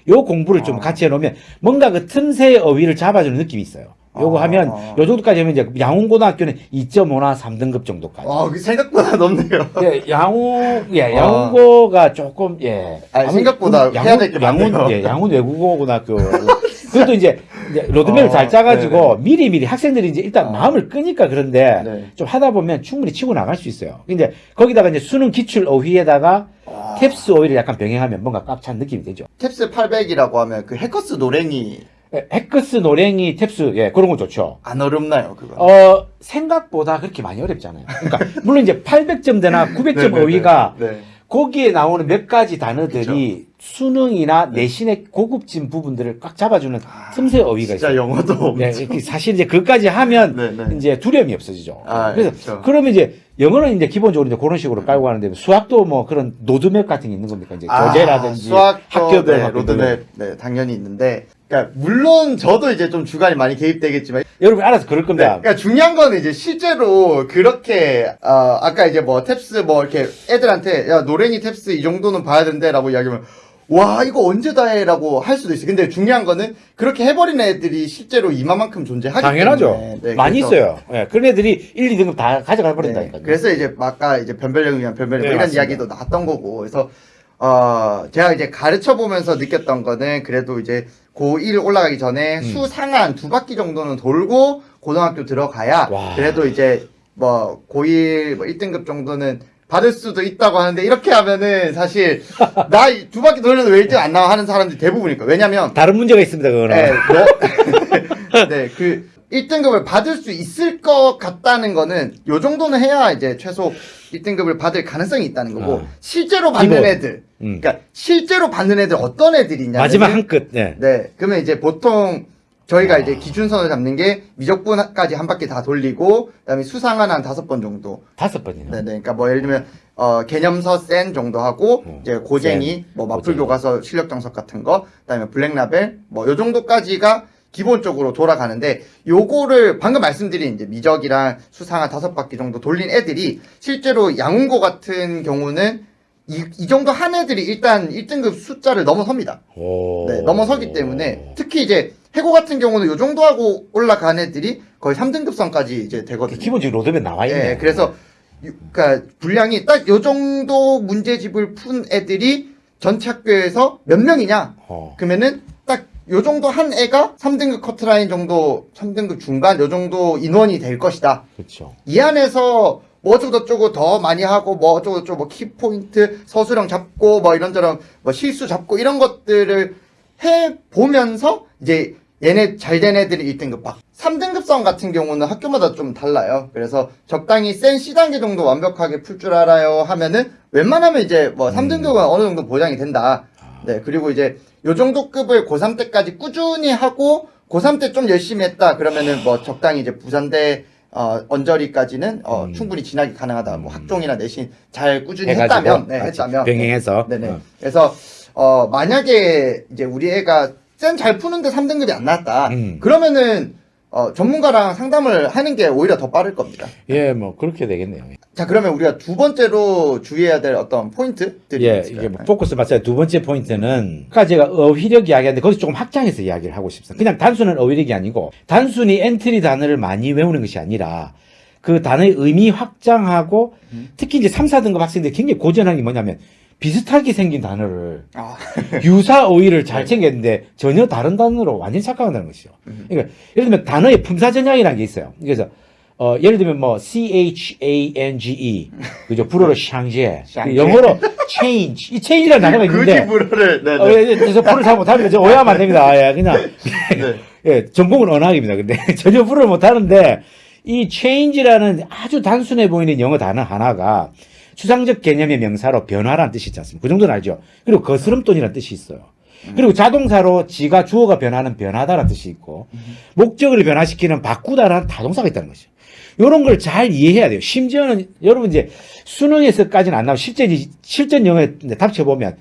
요 공부를 좀 아. 같이 해놓으면 뭔가 그 틈새 어휘를 잡아주는 느낌이 있어요. 요거 아. 하면 요 정도까지 하면 이제 양훈고등학교는 2.5나 3등급 정도까지. 와, 그 생각보다 높네요. 예, 양훈, 예, 아. 양훈고가 조금, 예. 아니, 생각보다 그 해야 될게 양훈. 예, 양훈 외국어 고등학교. 그것도 이제, 이제 로드맵을 어, 잘 짜가지고 네네. 미리 미리 학생들이 이제 일단 어. 마음을 끄니까 그런데 네. 좀 하다 보면 충분히 치고 나갈 수 있어요. 근데 거기다가 이제 수능 기출 어휘에다가 와. 탭스 어휘를 약간 병행하면 뭔가 꽉찬 느낌이 되죠. TEPS 800이라고 하면 그 해커스 노랭이 예, 해커스, 노랭이, TEPS, 예, 그런 거 좋죠. 안 어렵나요, 그거? 어, 생각보다 그렇게 많이 어렵지 않아요. 그러니까, 물론 이제 800점대나 900점 네네네. 어휘가 네. 거기에 나오는 몇 가지 단어들이 수능이나 내신의 고급진 부분들을 꽉 잡아주는 틈새 어휘가 진짜 있어요. 영어도 네, 엄청- 이렇게 사실 이제 그까지 하면 네네. 이제 두려움이 없어지죠. 아, 그래서 그렇죠. 그러면 이제 영어는 이제 기본적으로 이제 그런 식으로 깔고 가는데 수학도 뭐 그런 로드맵 같은 게 있는 겁니까? 이제 교재라든지 수학도 학교별 네, 로드맵 네, 당연히 있는데 그러니까 물론 저도 이제 좀 주관이 많이 개입되겠지만 여러분 알아서 그럴 네, 겁니다. 그러니까 중요한 거는 이제 실제로 그렇게 어, 아까 이제 뭐 탭스 뭐 이렇게 애들한테 야 노랭이 탭스 이 정도는 봐야 된대라고 이야기하면 와 이거 언제 다 해라고 할 수도 있어요. 근데 중요한 거는 그렇게 해버린 애들이 실제로 이만큼 존재하기 당연하죠. 때문에 네, 많이 그래서- 있어요. 예, 그런 애들이 1, 2등급 다 가져가 네, 버린다니까요. 그래서 이제 아까 이제 변별력을 위한 변별력 네, 이런 맞습니다. 이야기도 나왔던 거고 그래서 어 제가 이제 가르쳐 보면서 느꼈던 거는 그래도 이제 고1 올라가기 전에 음. 수 상한 두 바퀴 정도는 돌고 고등학교 들어가야 와. 그래도 이제 뭐 고1 뭐 1등급 정도는 받을 수도 있다고 하는데 이렇게 하면은 사실 나 두 바퀴 돌려도 왜 1등 안 나와 하는 사람들이 대부분이니까 왜냐면 다른 문제가 있습니다. 그거는. 네, 뭐, 네, 그 1등급을 받을 수 있을 것 같다는 거는 요 정도는 해야 이제 최소 1등급을 받을 가능성이 있다는 거고 어. 실제로 받는 기본. 애들 음. 그러니까 실제로 받는 애들 어떤 애들이냐면 마지막 한 끗. 네. 네, 그러면 이제 보통 저희가 아. 이제 기준선을 잡는 게 미적분까지 한 바퀴 다 돌리고 그다음에 수상한 한 다섯 번 정도 다섯 번이나. 네네. 그러니까 뭐 예를 들면 어 개념서 센 정도 하고 어, 이제 고쟁이 센, 뭐 마풀 고쟁이. 교과서 실력 정석 같은 거 그다음에 블랙라벨 뭐 요 정도까지가 기본적으로 돌아가는데 요거를 방금 말씀드린 이제 미적이랑 수상한 다섯 바퀴 정도 돌린 애들이 실제로 양운고 같은 경우는 이, 이 정도 한 애들이 일단 1등급 숫자를 넘어섭니다. 오. 네, 넘어서기 때문에 특히 이제 해고 같은 경우는 요 정도 하고 올라간 애들이 거의 3등급선까지 이제 되거든요. 기본적으로 로드맵 나와 있네. 예, 그래서 유- 그러니까 분량이 딱 요 정도 문제집을 푼 애들이 전체 학교에서 몇 명이냐? 어. 그러면은 딱 요 정도 한 애가 3등급 커트라인 정도, 3등급 중간 요 정도 인원이 될 것이다. 그렇죠. 이 안에서 뭐 어쩌고 저쩌고 더 많이 하고 뭐 어쩌고 저쩌고 뭐 키포인트 서술형 잡고 뭐 이런저런 뭐 실수 잡고 이런 것들을 해 보면서 이제 얘네 잘된 애들이 1등급 막 3등급선 같은 경우는 학교마다 좀 달라요. 그래서 적당히 센 C단계 정도 완벽하게 풀 줄 알아요 하면은 웬만하면 이제 뭐 3등급은 어느 정도 보장이 된다. 네, 그리고 이제 요 정도 급을 고3 때까지 꾸준히 하고 고3 때 좀 열심히 했다. 그러면은 뭐 적당히 이제 부산대 어, 언저리까지는 어, 음. 충분히 진학이 가능하다. 뭐 학종이나 내신 잘 꾸준히 해가지고 했다면, 네, 했다면. 병행해서. 네네. 어. 그래서 어, 만약에 이제 우리 애가 쎈 잘 푸는데 3등급이 안 나왔다. 음. 그러면은 어, 전문가랑 상담을 하는 게 오히려 더 빠를 겁니다. 예, 뭐 그렇게 되겠네요. 자, 그러면 우리가 두 번째로 주의해야 될 어떤 포인트들이 예, 있을까요? 이게 뭐 포커스 맞아요. 두 번째 포인트는 아까 제가 어휘력 이야기하는데 거기서 조금 확장해서 이야기를 하고 싶습니다. 그냥 단순한 어휘력이 아니고 단순히 엔트리 단어를 많이 외우는 것이 아니라 그 단어의 의미 확장하고 음. 특히 이제 3, 4등급 학생들이 굉장히 고전한 게 뭐냐면 비슷하게 생긴 단어를 아, 유사 어휘를 네. 잘 챙겼는데 전혀 다른 단어로 완전히 착각한다는 것이죠. 음. 그러니까 예를 들면 단어의 품사전향이라는 게 있어요. 그래서 어, 예를 들면 뭐 C H A N G E 그죠 불어로 샹제. 영어로 change 이 change라는 단어가 굳이 있는데 불어를, 네, 어, 네. 예, 그래서 불을 잘 못하면 저 오해하면 안 됩니다. 예, 그냥 네. 예, 전공은 언학입니다. 근데 전혀 불을 못하는데 이 change라는 아주 단순해 보이는 영어 단어 하나가 추상적 개념의 명사로 변화라는 뜻이 있지 않습니까? 그 정도는 알죠. 그리고 거스름돈이라는 뜻이 있어요. 그리고 자동사로 지가 주어가 변하는 변하다라는 뜻이 있고 목적을 변화시키는 바꾸다라는 타동사가 있다는 것이죠. 이런 걸 잘 이해해야 돼요. 심지어는 여러분 이제 수능에서까지는 안 나오고 실제 실전 영어에 답쳐 보면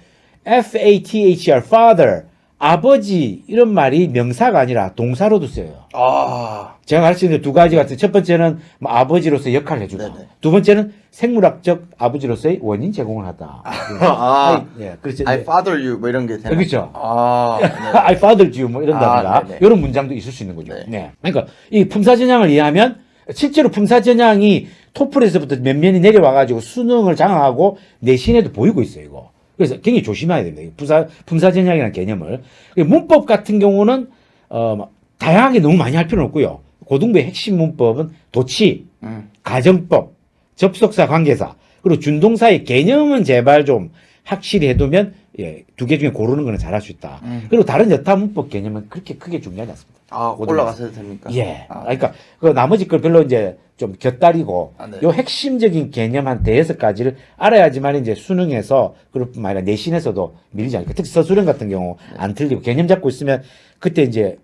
F A T H E R father 아버지 이런 말이 명사가 아니라 동사로도 쓰여요. 아. 제가 가르치는 두 가지가 있어요. 첫 번째는 뭐 아버지로서 역할을 해주다. 네네. 두 번째는 생물학적 아버지로서의 원인 제공을 하다. 아. 예, 그렇죠. I father you 뭐 이런 게 되나? 그렇죠. 아. 네. I fathered you 뭐 이런다든가 아. 이런 문장도 있을 수 있는 거죠. 네. 네. 그러니까 이 품사전향을 이해하면 실제로 품사전향이 토플에서부터 몇 면이 내려와가지고 수능을 장악하고 내신에도 보이고 있어요. 이거. 그래서 굉장히 조심해야 됩니다. 이 품사 품사전향이라는 개념을 문법 같은 경우는 어막 다양하게 너무 많이 할 필요는 없고요. 고등부의 핵심 문법은 도치, 음. 가정법, 접속사 관계사, 그리고 준동사의 개념은 제발 좀 확실히 해두면 예, 두 개 중에 고르는 거는 잘할 수 있다. 음. 그리고 다른 여타 문법 개념은 그렇게 크게 중요하지 않습니다. 아, 올라가셔도 됩니까? 예. 아. 그러니까 그 나머지 걸 별로 이제 좀 곁다리고 아, 네. 요 핵심적인 개념 한 대여섯 가지를 알아야지만 이제 수능에서 그럴 뿐만 아니라 내신에서도 밀리지 않을까. 특히 서술형 같은 경우 네. 안 틀리고 개념 잡고 있으면 그때 이제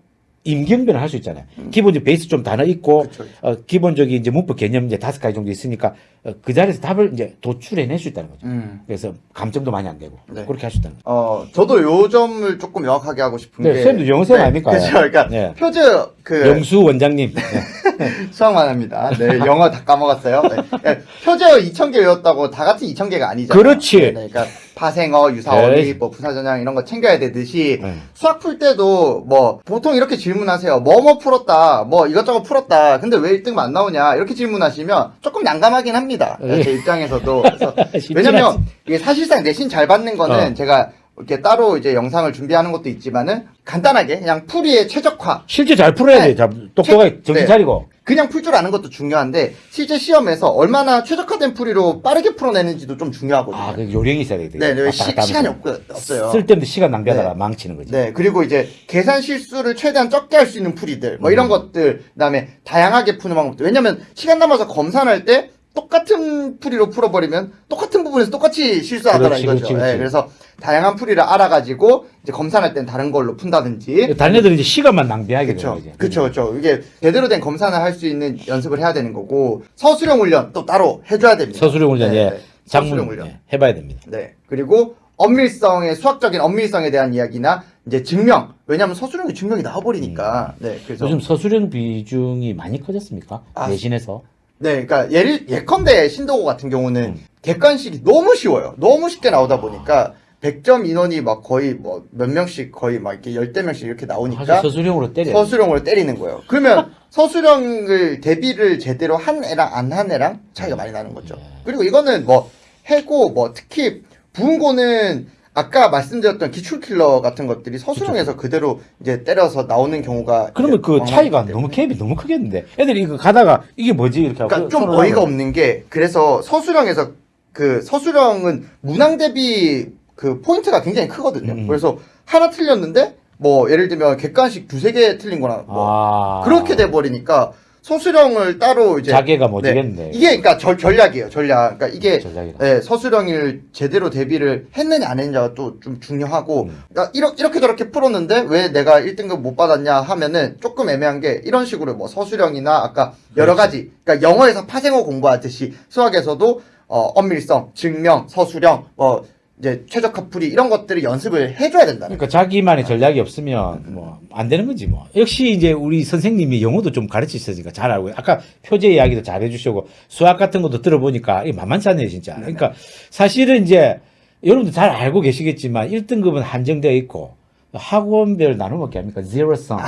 임경변을 할 수 있잖아요. 기본적인 베이스 좀 단어 있고 음. 그쵸. 어, 기본적인 이제 문법 개념 이제 다섯 가지 정도 있으니까 어, 그 자리에서 답을 이제 도출해낼 수 있다는 거죠. 음. 그래서 감점도 많이 안 되고 네. 그렇게 할 수 있다는 거죠. 어, 저도 요 점을 조금 명확하게 하고 싶은 네, 게. 쌤도 영어쌤 아닙니까? 그렇죠. 그러니까 네. 표제 그 영수 원장님. 네. 수학만 합니다. 네, 영어 다 까먹었어요. 네. 네, 표제어 2,000개 외웠다고 다 같이 2,000개가 아니잖아요. 그렇지. 네, 네, 그러니까 파생어, 유사어휘, 네. 뭐 부사전형 이런 거 챙겨야 되듯이 네. 수학 풀 때도 뭐 보통 이렇게 질문하세요. 뭐뭐 풀었다. 뭐 이것저것 풀었다. 근데 왜 1등급만 안 나오냐? 이렇게 질문하시면 조금 난감하긴 합니다. 네. 제 입장에서도. 왜냐면. 이게 사실상 내신 잘 받는 거는 어. 제가 이렇게 따로 이제 영상을 준비하는 것도 있지만은 간단하게 그냥 풀이의 최적화 실제 잘 풀어야 네. 돼. 자, 똑똑하게 책- 정신 네. 차리고. 그냥 풀 줄 아는 것도 중요한데 실제 시험에서 얼마나 최적화된 풀이로 빠르게 풀어내는지도 좀 중요하거든요. 아, 그 요령이 있어야 되겠다. 네, 네, 시, 하면서. 없, 없어요. 쓸데없는 시간 낭비하다가 네. 망치는 거지. 네, 그리고 이제 계산 실수를 최대한 적게 할 수 있는 풀이들, 뭐 이런 음. 것들, 그다음에 다양하게 푸는 방법들. 왜냐면 시간 남아서 검사할 때 똑같은 풀이로 풀어버리면 똑같은 부분에서 똑같이 실수하더라 그렇지, 이거죠. 그렇지, 그렇지. 네, 그래서 다양한 풀이를 알아가지고 이제 검사할 때는 다른 걸로 푼다든지. 다른 애들은 이제 시간만 낭비하게 되는 그렇죠. 그렇죠, 그렇죠. 이게 제대로 된 검사를 할수 있는 연습을 해야 되는 거고 서술형 훈련 또 따로 해줘야 됩니다. 서술형 훈련, 네, 예. 네. 장문 훈련. 예, 해봐야 됩니다. 네. 그리고 엄밀성의 수학적인 엄밀성에 대한 이야기나 이제 증명. 왜냐하면 서술형이 증명이 나와버리니까. 네. 그래서 요즘 서술형 비중이 많이 커졌습니까? 아, 내신에서. 네. 그러니까 예를 예컨대 신도고 같은 경우는 음. 객관식이 너무 쉬워요. 너무 쉽게 나오다 보니까 100점 인원이 막 거의 뭐 몇 명씩 거의 막 이렇게 열대 명씩 이렇게 나오니까 서술형으로 때려. 서술형으로 때리는 거예요. 그러면 서술형을 대비를 제대로 한 애랑 안 한 애랑 차이가 많이 나는 거죠. 네. 그리고 이거는 뭐 해고 뭐 특히 부은고는 아까 말씀드렸던 기출킬러 같은 것들이 서술형에서 그대로 이제 때려서 나오는 경우가 그러면 그 차이가. 너무 갭이 너무 크겠는데. 애들이 이거 가다가 이게 뭐지 이렇게 하고. 그러니까 좀 손을 어이가 하면 없는 게 그래서 서술형에서 그 서술형은 문항 대비 그 포인트가 굉장히 크거든요. 음. 그래서 하나 틀렸는데 뭐 예를 들면 객관식 두세 개 틀린 거나 뭐 아. 그렇게 돼 버리니까 서술형을 따로 이제 자기가 네. 못지겠네. 이게 그러니까 절, 전략이에요. 전략. 그러니까 이게 전략이다. 네, 서술형을 제대로 대비를 했느냐 안 했느냐가 또 좀 중요하고 음. 그러니까 이렇게, 이렇게 저렇게 풀었는데 왜 내가 1등급 못 받았냐 하면은 조금 애매한 게 이런 식으로 뭐 서술형이나 아까 여러 가지 그러니까 영어에서 파생어 공부하듯이 수학에서도 어, 엄밀성, 증명, 서술형, 뭐 이제 최적화 풀이 이런 것들을 연습을 해줘야 된다는 그러니까 자기만의 전략이 없으면 뭐 안 되는 거지 뭐. 역시 이제 우리 선생님이 영어도 좀 가르치셨으니까 잘 알고 아까 표제 이야기도 잘 해주시고 수학 같은 것도 들어보니까 만만치 않네요 진짜. 그러니까 사실은 이제 여러분들 잘 알고 계시겠지만 1등급은 한정되어 있고 학원별 어떻게 합니까? 제로섬.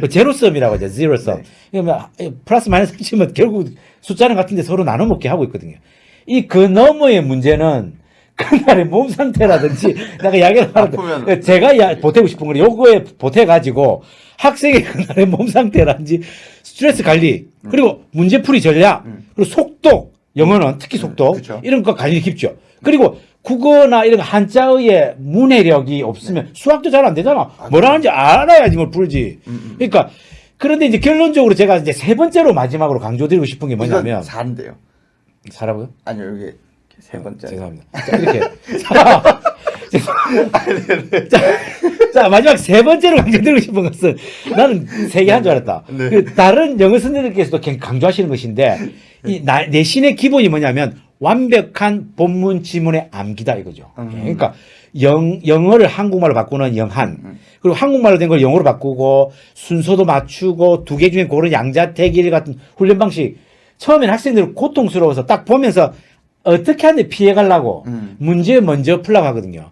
그 제로섬이라고 하죠. 제로섬. 그러면 플러스 마이너스 치면 결국 숫자는 같은데 서로 나눠 먹게 하고 있거든요. 이 그 너머의 문제는 그날의 몸 상태라든지 내가 아프면- 하는데 제가 야, 보태고 싶은 건 요거에 보태 가지고 학생의 그날의 몸 상태라든지 스트레스 관리 그리고 문제풀이 전략 그리고 속도 영어는 특히 속도 그쵸. 이런 거 관리 깊죠. 그리고 국어나 이런 한자의 문해력이 없으면 수학도 잘 안 되잖아. 뭐라 하는지 알아야지 뭘 풀지. 그러니까 그런데 이제 결론적으로 제가 이제 세 번째로 마지막으로 강조드리고 싶은 게 뭐냐면 잘한대요. 사라고요? 아니요 여기 세 번째. 죄송합니다. 자, 이렇게. 자. 자, 자, 마지막 세 번째로 강조드리고 싶은 것은 나는 세 개 한 줄 알았다. 네. 그 다른 영어 선생님들께서도 굉장히 강조하시는 것인데 이 나- 내신의 기본이 뭐냐면 완벽한 본문 지문의 암기다 이거죠. 음. 그러니까 영, 영어를 한국말로 바꾸는 영한. 음. 그리고 한국말로 된 걸 영어로 바꾸고 순서도 맞추고 두 개 중에 고른 양자택일 같은 훈련 방식. 처음에는 학생들은 고통스러워서 딱 보면서 어떻게 하는데 피해가려고 음. 문제 먼저 풀라고 하거든요.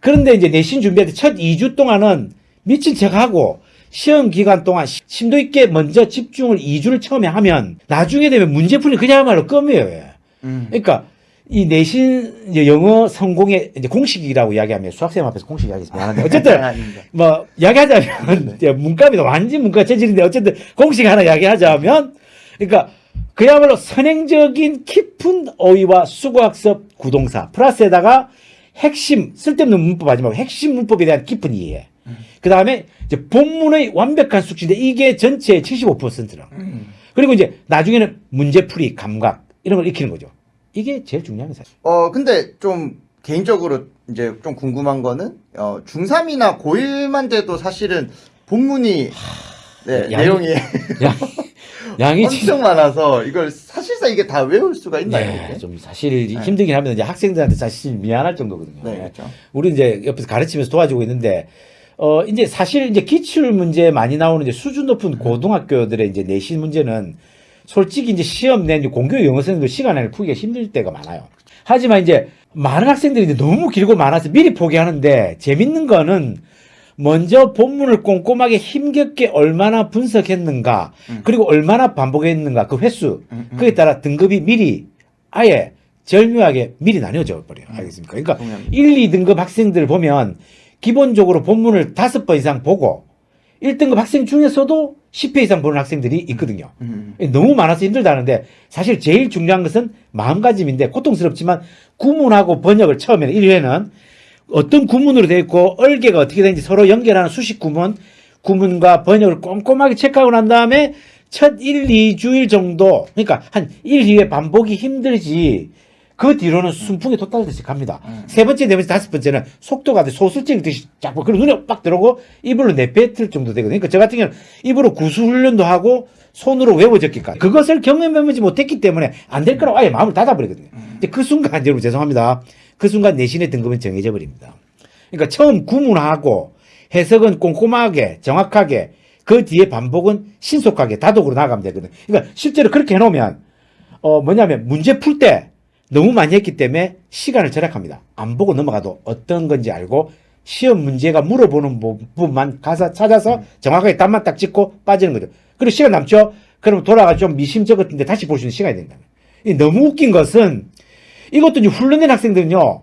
그런데 이제 내신 준비할 때 첫 2주 동안은 미친 척 하고 시험 기간 동안 시- 심도 있게 먼저 집중을 2주를 처음에 하면 나중에 되면 문제 풀이 그야말로 껌이에요. 예. 음. 그러니까 이 내신 영어 성공의 이제 공식이라고 이야기하면 수학생 앞에서 공식 이야기해서 미안한데 어쨌든. 뭐 이야기하자면 이제 문과입니다 완전 문과 체질인데 어쨌든 공식 하나 이야기하자면 그러니까 그야말로 선행적인 깊은 어휘와 수고학습 구동사 플러스에다가 핵심 쓸데없는 문법 하지 말고 핵심 문법에 대한 깊은 이해. 그 다음에 이제 본문의 완벽한 숙지인데 이게 전체의 75%라 음. 그리고 이제 나중에는 문제풀이 감각 이런 걸 익히는 거죠. 이게 제일 중요한 게 사실. 어 근데 좀 개인적으로 이제 좀 궁금한 거는 어 중3이나 고1만 돼도 사실은 본문이 네, 양이- 내용이 양, 양이 진짜 엄청 많아서 이걸 사실상 이게 다 외울 수가 있나요? 네? 좀 사실 힘들긴 하면 이제 학생들한테 사실 미안할 정도거든요. 네, 예. 그렇죠. 우리 이제 옆에서 가르치면서 도와주고 있는데 어 이제 사실 이제 기출 문제 많이 나오는 이제 수준 높은 고등학교들의 이제 내신 문제는 솔직히 이제 시험 낸 공교 영어생들 시간 안에 풀기가 힘들 때가 많아요. 하지만 이제 많은 학생들이 이제 너무 길고 많아서 미리 포기하는데 재밌는 거는 먼저 본문을 꼼꼼하게 힘겹게 얼마나 분석했는가 음. 그리고 얼마나 반복했는가 그 횟수 음, 음. 그에 따라 등급이 미리 아예 절묘하게 미리 나뉘어져 버려요. 알겠습니까? 그러니까 동의합니다. 1, 2등급 학생들 보면 기본적으로 본문을 다섯 번 이상 보고 1등급 학생 중에서도 10회 이상 보는 학생들이 있거든요. 음. 너무 많아서 힘들다는데 사실 제일 중요한 것은 마음가짐인데 고통스럽지만 구문하고 번역을 처음에는 1회는 어떤 구문으로 되어 있고 얼개가 어떻게 되는지 서로 연결하는 수식 구문, 구문과 번역을 꼼꼼하게 체크하고 난 다음에 첫 1, 2주일 정도 그러니까 한 1, 2회 반복이 힘들지 그 뒤로는 순풍에 돋달듯이 갑니다. 음. 세 번째, 네 번째, 다섯 번째는 속도가 돼 소술 찍듯이 쫙 보- 그리고 눈에 빡 들어오고 입으로 내뱉을 정도 되거든요. 그러니까 저 같은 경우는 입으로 구수 훈련도 하고 손으로 외워 적기까지 그것을 경험해보지 못했기 때문에 안 될 거라고 아예 마음을 닫아버리거든요. 근데 그 순간 여러분 죄송합니다. 그 순간 내신의 등급은 정해져 버립니다. 그러니까 처음 구문하고 해석은 꼼꼼하게 정확하게 그 뒤에 반복은 신속하게 다독으로 나가면 되거든요. 그러니까 실제로 그렇게 해놓으면 어 뭐냐면 문제 풀 때 너무 많이 했기 때문에 시간을 절약합니다. 안 보고 넘어가도 어떤 건지 알고 시험 문제가 물어보는 부분만 가서 찾아서 정확하게 답만 딱 찍고 빠지는 거죠. 그리고 시간 남죠? 그럼 돌아가 좀 미심쩍었는데 다시 볼 수 있는 시간이 된다. 이 너무 웃긴 것은 이것도 이제 훈련된 학생들은요.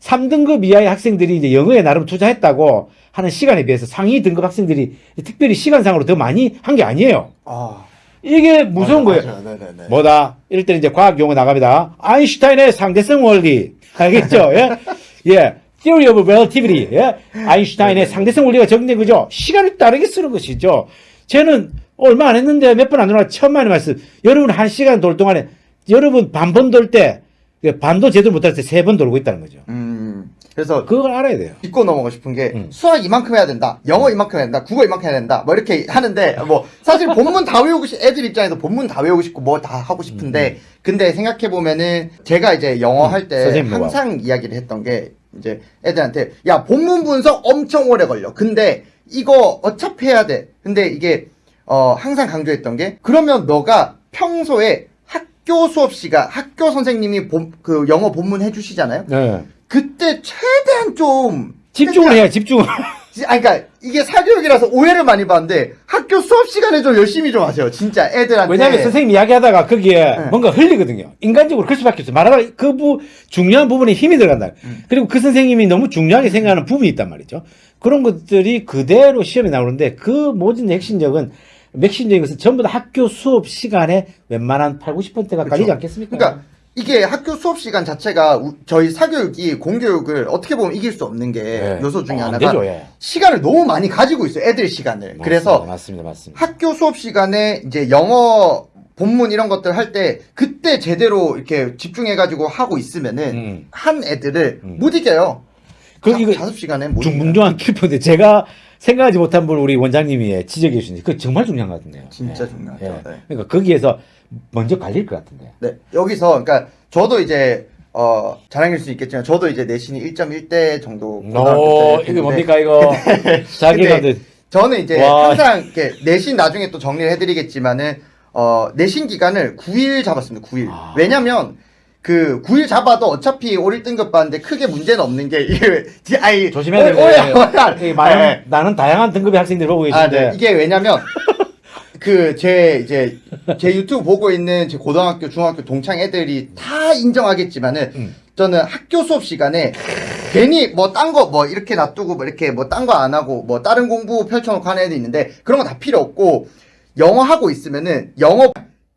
3등급 이하의 학생들이 이제 영어에 나름 투자했다고 하는 시간에 비해서 상위 등급 학생들이 특별히 시간상으로 더 많이 한 게 아니에요. 아, 이게 무서운 맞아, 거예요. 맞아. 네네네. 뭐다? 이럴 때는 이제 과학 용어 나갑니다. 아인슈타인의 상대성 원리. 알겠죠? 예? 예. Theory of Relativity. 예? 아인슈타인의 상대성 원리가 적용된 거죠. 시간을 따르게 쓰는 것이죠. 쟤는 얼마 안 했는데 몇 번 안 돌아 천만의 말씀. 여러분 한 시간 돌 동안에 여러분 반 번 돌 때 반도 제대로 못할 때 세 번 돌고 있다는 거죠. 음. 그래서 그걸 알아야 돼요. 짚고 넘어가고 싶은 게 음. 수학 이만큼 해야 된다, 영어 이만큼 해야 된다, 국어 이만큼 해야 된다, 뭐 이렇게 하는데 뭐 사실 본문 다 외우고 싶, 애들 입장에서 본문 다 외우고 싶고 뭐 다 하고 싶은데 근데 생각해 보면은 제가 이제 영어 음, 할때 선생님 뭐가? 항상 이야기를 했던 게 이제 애들한테 야 본문 분석 엄청 오래 걸려. 근데 이거 어차피 해야 돼. 근데 이게 어 항상 강조했던 게 그러면 너가 평소에 학교 수업 시간 학교 선생님이 본, 그 영어 본문 해주시잖아요. 네. 그때 최대한 좀 집중을 해야 집중을. 아 그러니까 이게 사교육이라서 오해를 많이 받는데 학교 수업 시간에 좀 열심히 좀 하세요. 진짜 애들한테. 왜냐하면 선생님 이야기하다가 거기에 네. 뭔가 흘리거든요. 인간적으로 그럴 수밖에 없어요. 말하다가 그 부, 중요한 부분에 힘이 들어간다. 음. 그리고 그 선생님이 너무 중요하게 생각하는 부분이 있단 말이죠. 그런 것들이 그대로 시험에 나오는데 그 모든 핵심적은 맥심적인 것은 전부 다 학교 수업 시간에 웬만한 8, 90%가 그렇죠. 깔리지 않겠습니까? 그러니까 이게 학교 수업 시간 자체가 우- 저희 사교육이 공교육을 어떻게 보면 이길 수 없는 게 예. 요소 중에 어, 안 하나가 되죠, 예. 시간을 너무 많이 가지고 있어요. 애들 시간을. 그래서 맞습니다, 맞습니다. 학교 수업 시간에 이제 영어 본문 이런 것들 할 때 그때 제대로 이렇게 집중해가지고 하고 있으면은 음. 한 애들을 음. 못 이겨요. 그 자, 이거 자습 시간에. 중붕종한 킬포인데 제가 생각하지 못한 분 우리 원장님이 지적해 주신데 그 정말 중요한 것 같은데요. 진짜 예. 중요하죠. 예. 네. 그러니까 거기에서 먼저 갈릴 것 같은데. 네, 여기서 그러니까 저도 이제 어, 자랑일 수 있겠지만 저도 이제 내신이 1.1대 정도 오, 고등학교 때 이게 뭡니까 이거? 자기가 저는 이제 와. 항상 이렇게 내신 나중에 또 정리를 해드리겠지만은 어 내신 기간을 9일 잡았습니다. 9일. 아. 왜냐면 그 9일 잡아도 어차피 올 1등급 받는데 크게 문제는 없는 게 이게 디- 아니 조심해야. 많은, 네. 나는 다양한 등급의 학생들이 보고 아, 계신데. 네. 이게 왜냐면 그 제 이제 제 유튜브 보고 있는 제 고등학교, 중학교 동창 애들이 다 인정하겠지만은 음. 저는 학교 수업 시간에 괜히 뭐 딴 거 뭐 이렇게 놔두고 뭐 이렇게 뭐 딴 거 안 하고 뭐 다른 공부 펼쳐놓고 하는 애들 있는데 그런 거 다 필요 없고 영어 하고 있으면은 영어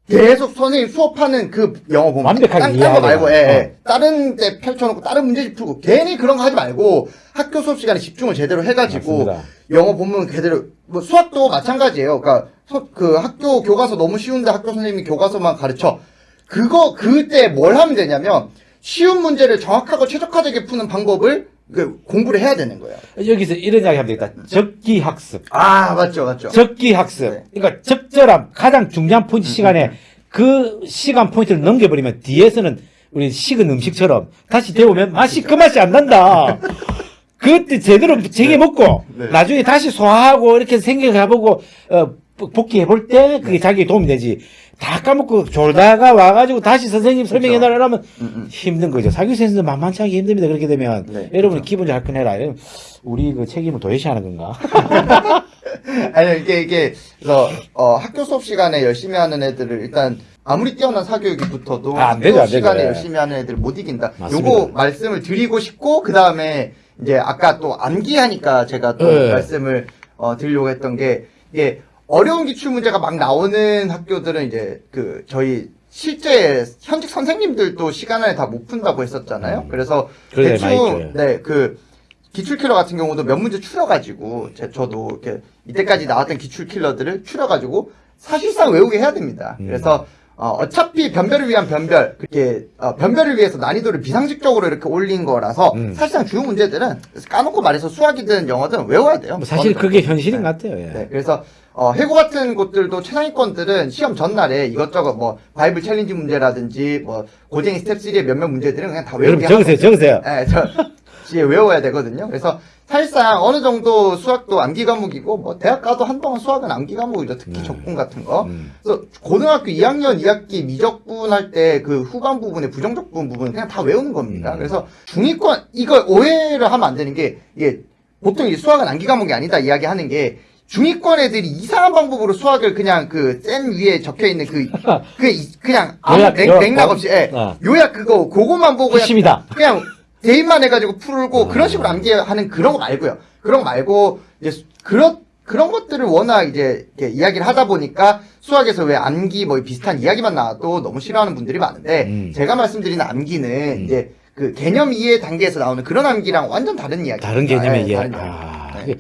계속 선생님 수업하는 그 영어 보면 완벽하게 딴, 딴거 말고 예. 예. 다른 데 펼쳐놓고 다른 문제집 풀고 괜히 그런 거 하지 말고 학교 수업 시간에 집중을 제대로 해가지고 맞습니다. 영어 본문 그대로 뭐 수학도 마찬가지예요. 그러니까 서- 그 학교 교과서 너무 쉬운데 학교 선생님이 교과서만 가르쳐. 그거 그때 뭘 하면 되냐면 쉬운 문제를 정확하고 최적화되게 푸는 방법을 그 공부를 해야 되는 거예요. 여기서 이런 이야기 하면 되겠다. 적기 학습. 아 맞죠 맞죠. 적기 학습. 네. 그러니까 적절함, 가장 중요한 포인트 시간에 그 시간 포인트를 넘겨버리면 뒤에서는 우리 식은 음식처럼 다시 데우면 맛이 그 맛이 안 난다. 그때 제대로 쟁여 먹고 네. 나중에 다시 소화하고 이렇게 생각해보고 어, 복귀해 볼 때 그게 자기에 도움이 되지. 다 까먹고 졸다가 와가지고 다시 선생님 설명해 달라면 음, 음. 힘든 힘든 거죠. 사교 센스는 만만치 않게 힘듭니다. 그렇게 되면 네, 여러분이 기분 잘. 이러면 우리 그 책임을 도외시하는 건가? 아니 이게 이게 그래서 어, 학교 수업 시간에 열심히 하는 애들을 일단 아무리 뛰어난 사교육이 붙어도 아, 안 되죠, 안 되죠. 시간에 예. 열심히 하는 애들을 못 이긴다. 맞습니다. 요거 말씀을 드리고 싶고 그 다음에 이제 아까 또 암기하니까 제가 또 예. 말씀을 어, 드리려고 했던 게 이게 어려운 기출 문제가 막 나오는 학교들은 이제 그 저희 실제 현직 선생님들도 시간 안에 다 못 푼다고 했었잖아요. 음. 그래서 그래, 대충 있죠. 네그 기출 킬러 같은 경우도 몇 문제 추려가지고 제 저도 이렇게 이때까지 나왔던 기출 킬러들을 추려가지고 사실상 외우게 해야 됩니다. 음. 그래서 어, 차피 변별을 위한 변별 그렇게 어, 변별을 위해서 난이도를 비상식적으로 이렇게 올린 거라서 음. 사실상 주요 문제들은 까놓고 말해서 수학이든 영어든 외워야 돼요. 뭐 사실 그게. 현실인 네. 것 같아요. 예. 네, 그래서 어, 해고 같은 곳들도 최상위권들은 시험 전날에 이것저것 뭐 바이블 챌린지 문제라든지 뭐 고쟁이 스텝 3의 몇몇 문제들은 그냥 다 외우게 적으세요, 적으세요. 네, 저 외워야 되거든요. 그래서 사실상 어느 정도 수학도 암기 과목이고 뭐 대학 가도 한동안 수학은 암기 과목이죠. 특히 네. 적분 같은 거. 음. 그래서 고등학교 2학년 2학기 미적분 할 때 그 후반 부분에 부정적분 부분 그냥 다 외우는 겁니다. 음. 그래서 중위권 이거 오해를 하면 안 되는 게 이게 보통 이 수학은 암기 과목이 아니다 이야기하는 게 중위권 애들이 이상한 방법으로 수학을 그냥 그 쌤 위에 적혀 있는 그, 그 이- 그냥 아무 맥, 맥락 없이 예. 어. 요약 그거 그거만 보고 그냥 핵심이다. 그냥 대입만 해가지고 풀고 아. 그런 식으로 암기하는 그런 거 말고요. 그런 거 말고 이제 수- 그런 그런 것들을 워낙 이제 이렇게 이야기를 하다 보니까 수학에서 왜 암기 뭐 비슷한 이야기만 나와도 너무 싫어하는 분들이 많은데 음. 제가 말씀드리는 암기는 음. 이제 그 개념 이해 단계에서 나오는 그런 암기랑 완전 다른 이야기. 다른 개념의 이해. 다른 아, 이야기. 네.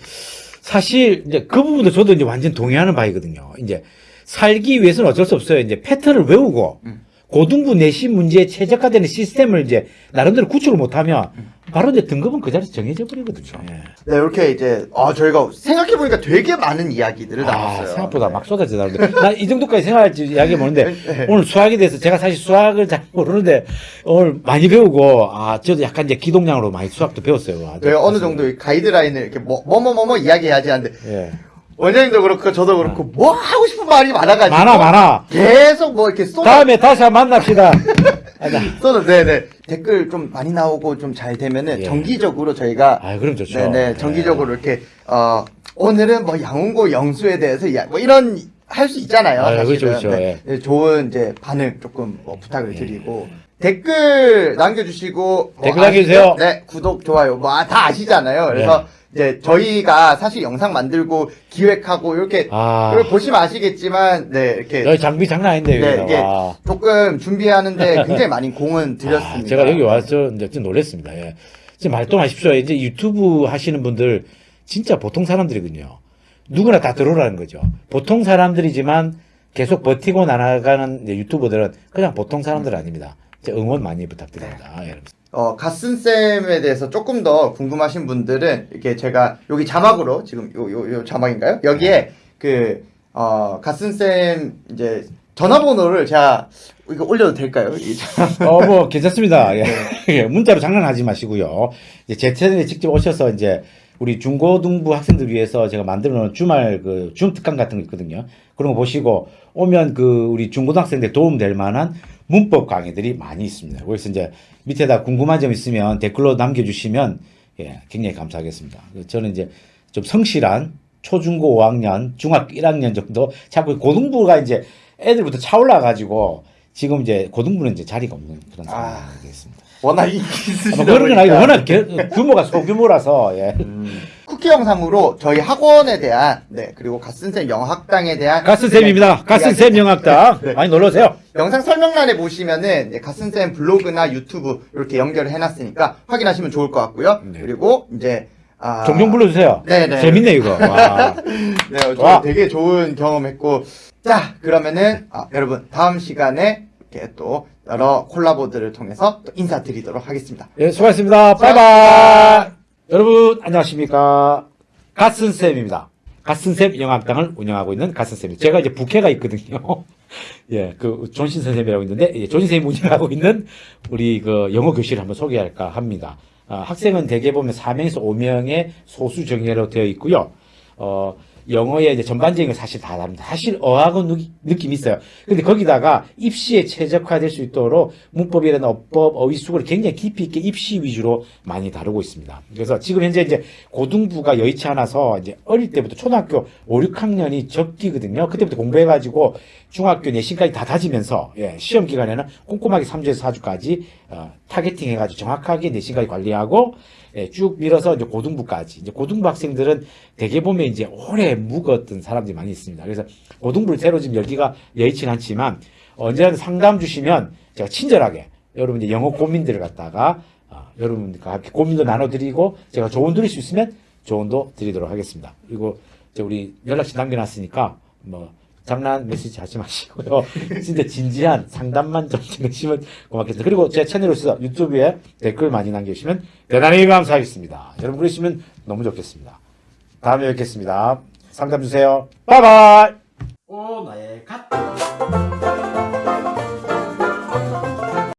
사실 이제 그 부분도 저도 이제 완전 동의하는 바이거든요. 이제 살기 위해서는 어쩔 수 없어요. 이제 패턴을 외우고 음. 고등부 내신 문제에 최적화되는 시스템을 이제 나름대로 구축을 못하면 음. 바로 이제 등급은 그 자리에서 정해져 버리거든요. 예. 네 이렇게 이제 아 저희가 생각해 보니까 되게 많은 이야기들을 아, 나눴어요. 생각보다 막 쏟아져 나오는데 나이 정도까지 생각할지 이야기 모르는데 네. 오늘 수학에 대해서 제가 사실 수학을 잘 모르는데 오늘 많이 배우고 아 저도 약간 이제 기동량으로 많이 수학도 배웠어요. 네, 어느 정도 이 가이드라인을 이렇게 뭐뭐뭐뭐 이야기해야지 하는데 예. 원장님도 그렇고 저도 그렇고 뭐 하고 싶은 말이 많아가지고 많아 많아. 계속 뭐 이렇게 쏟아 다음에 다시 한번 만납시다. 쏟아 네네 댓글 좀 많이 나오고 좀 잘 되면은 예. 정기적으로 저희가 아, 그럼 좋죠. 네네 정기적으로 이렇게 어 오늘은 뭐 양홍고 영수에 대해서 이야 뭐 이런 할 수 있잖아요. 아, 사실은. 그렇죠, 그렇죠. 네. 예. 네, 좋은 이제 반응 조금 뭐 부탁을 예. 드리고 댓글 남겨주시고 뭐 댓글 남겨주세요. 네 구독 좋아요 뭐 다 아시잖아요. 그래서 이제 저희가 사실 영상 만들고 기획하고 이렇게 아. 보시면 아시겠지만 네 이렇게 여기 장비 장난 아닌데 네. 이게 와. 조금 준비하는데 굉장히 많이 공은 들였습니다. 아, 제가 여기 와서 이제 좀 놀랬습니다. 예. 지금 말동하십시오. 이제 유튜브 하시는 분들 진짜 보통 사람들이거든요. 누구나 다 들어오라는 거죠. 보통 사람들이지만 계속 버티고 나가는 유튜버들은 그냥 보통 사람들 아닙니다. 응원 많이 부탁드립니다. 예, 여러분. 어, 갓슨쌤에 대해서 조금 더 궁금하신 분들은 이렇게 제가 여기 자막으로 지금 요, 요, 요 자막인가요? 여기에 그, 어, 갓슨쌤 이제 전화번호를 제가 이거 올려도 될까요? 이 어, 뭐, 괜찮습니다. 예. 예, 문자로 장난하지 마시고요. 이제 제 채널에 직접 오셔서 이제 우리 중고등부 학생들 위해서 제가 만들어 놓은 주말 그 줌 특강 같은 거 있거든요. 그런 거 보시고 오면 그 우리 중고등학생들 도움 될 만한 문법 강의들이 많이 있습니다. 그래서 이제 밑에다 궁금한 점 있으면 댓글로 남겨주시면 예, 굉장히 감사하겠습니다. 저는 이제 좀 성실한 초중고 5학년, 중학교 1학년 정도 자꾸 고등부가 이제 애들부터 차올라 가지고 지금 이제 고등부는 이제 자리가 없는 그런 아. 상황이 되겠습니다. 워낙 인기 있으시다 뭐 그런 건 아니고. 워낙 개- 규모가 소규모라서 예. 쿠키 영상으로 저희 학원에 대한 네 그리고 갓슨쌤 영어학당에 대한 가슨 쌤입니다. 가슨 쌤 영학당 많이 놀러 오세요. 영상 설명란에 보시면은 갓슨쌤 블로그나 유튜브 이렇게 연결을 해놨으니까 확인하시면 좋을 것 같고요. 네. 그리고 이제 아, 종종 불러주세요. 네네. 재밌네 이거. 와. 네, 저 와. 되게 좋은 경험했고 자 그러면은 아, 여러분 다음 시간에 이렇게 또 여러 콜라보들을 통해서 또 인사드리도록 하겠습니다. 예, 수고하셨습니다. 바이바이. 여러분 안녕하십니까? 가슨 쌤입니다. 가슨 쌤 영학당을 운영하고 있는 가슨 쌤입니다. 제가 이제 부캐가 있거든요. 예, 그 존신 선생님이라고 있는데 예, 존신 선생님 운영하고 있는 우리 그 영어 교실을 한번 소개할까 합니다. 아, 학생은 대개 보면 4명에서 5명의 소수 정예로 되어 있고요. 어, 영어의 이제 전반적인 건 사실 다 다릅니다. 사실 어학은 느- 느낌이 있어요. 근데 거기다가 입시에 최적화될 수 있도록 문법이라는 어법, 어휘수를 굉장히 깊이 있게 입시 위주로 많이 다루고 있습니다. 그래서 지금 현재 이제 고등부가 여의치 않아서 이제 어릴 때부터 초등학교 5, 6학년이 적기거든요. 그때부터 공부해가지고 중학교 내신까지 다 다지면서 예, 시험 기간에는 꼼꼼하게 3주에서 4주까지 어, targeting 해가지고 정확하게 내신까지 관리하고 예, 쭉 밀어서 이제 고등부까지. 이제 고등부 학생들은 대개 보면 이제 오래 묵었던 사람들이 많이 있습니다. 그래서 고등부를 새로 지금 열기가 여의치는 않지만 언제라도 상담 주시면 제가 친절하게 여러분 이제 영어 고민들을 갖다가 어, 여러분과 함께 고민도 나눠드리고 제가 조언 드릴 수 있으면 조언도 드리도록 하겠습니다. 그리고 이제 우리 연락처 남겨놨으니까 뭐 장난 메시지 하지 마시고요. 진짜 진지한 상담만 좀 해주시면 고맙겠습니다. 그리고 제 채널에서 유튜브에 댓글 많이 남겨주시면 대단히 감사하겠습니다. 여러분 그러시면 너무 좋겠습니다. 다음에 뵙겠습니다. 상담 주세요. 바이바이. 오 나의 갓.